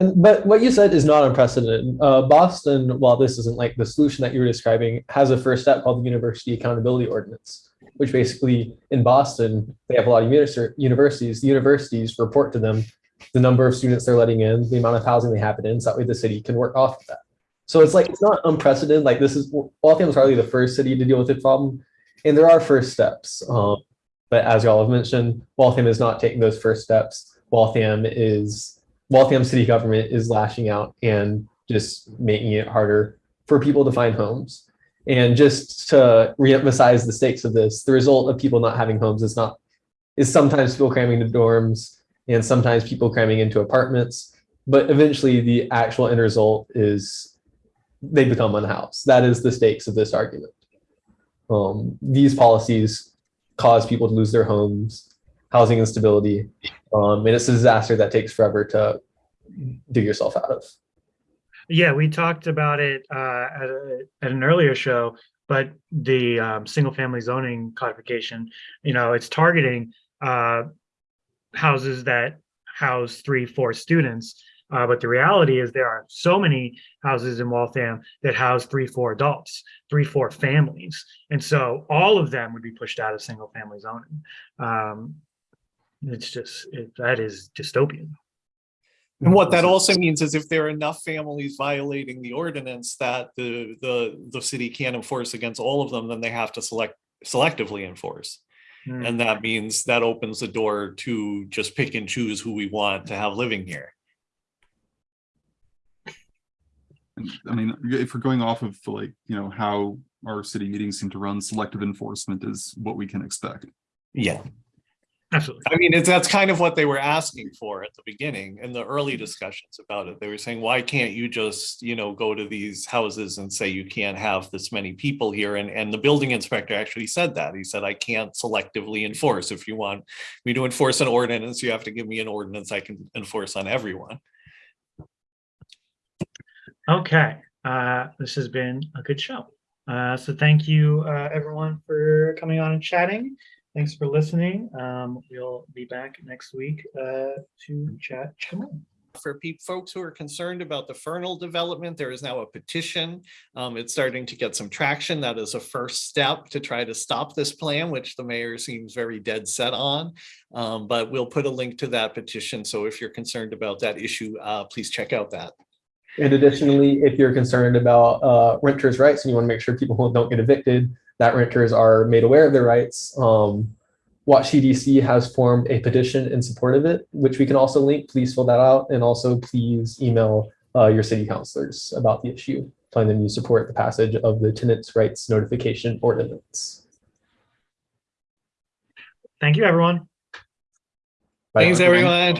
And- But what you said is not unprecedented. Uh, Boston, while this isn't like the solution that you were describing, has a first step called the University Accountability Ordinance, which basically in Boston, they have a lot of univers- universities. The universities report to them the number of students they're letting in, the amount of housing they have it in, so that way the city can work off of that. So it's like, it's not unprecedented. Like this is, Waltham is hardly the first city to deal with the problem. And there are first steps. Um, but as y'all have mentioned, Waltham is not taking those first steps. Waltham is Waltham city government is lashing out and just making it harder for people to find homes. And just to reemphasize the stakes of this, the result of people not having homes is not is sometimes people cramming into dorms and sometimes people cramming into apartments. But eventually the actual end result is they become unhoused. That is the stakes of this argument. Um, these policies cause people to lose their homes, housing instability, um, and it's a disaster that takes forever to dig yourself out of. Yeah, we talked about it uh, at, a, at an earlier show, but the um, single family zoning codification, you know, it's targeting uh, houses that house three, four students. Uh, but the reality is there are so many houses in Waltham that house three, four adults, three, four families. And so all of them would be pushed out of single family zoning. Um, it's just, it, that is dystopian. And what that also means is if there are enough families violating the ordinance that the, the, the city can't enforce against all of them, then they have to select, selectively enforce. Hmm. And that means that opens the door to just pick and choose who we want to have living here. I mean, if we're going off of like, you know, how our city meetings seem to run, selective enforcement is what we can expect. Yeah. Absolutely. I mean, it's, that's kind of what they were asking for at the beginning in the early discussions about it. They were saying, why can't you just, you know, go to these houses and say you can't have this many people here? And, and the building inspector actually said that. He said, I can't selectively enforce. If you want me to enforce an ordinance, you have to give me an ordinance I can enforce on everyone. Okay, uh, this has been a good show. Uh, so thank you, uh, everyone for coming on and chatting. Thanks for listening. Um, we'll be back next week, uh, to chat. some more. for pe- folks who are concerned about the Fernald development, there is now a petition. Um, it's starting to get some traction. That is a first step to try to stop this plan, which the mayor seems very dead set on. Um, but we'll put a link to that petition. So if you're concerned about that issue, uh, please check out that. And additionally, if you're concerned about uh, renters' rights and you want to make sure people (laughs) don't get evicted, that renters are made aware of their rights. Um, Watch CDC has formed a petition in support of it, which we can also link. Please fill that out. And also please email uh, your city councilors about the issue, telling them you support the passage of the tenants' rights notification ordinance. Thank you, everyone. Bye. Thanks, everyone.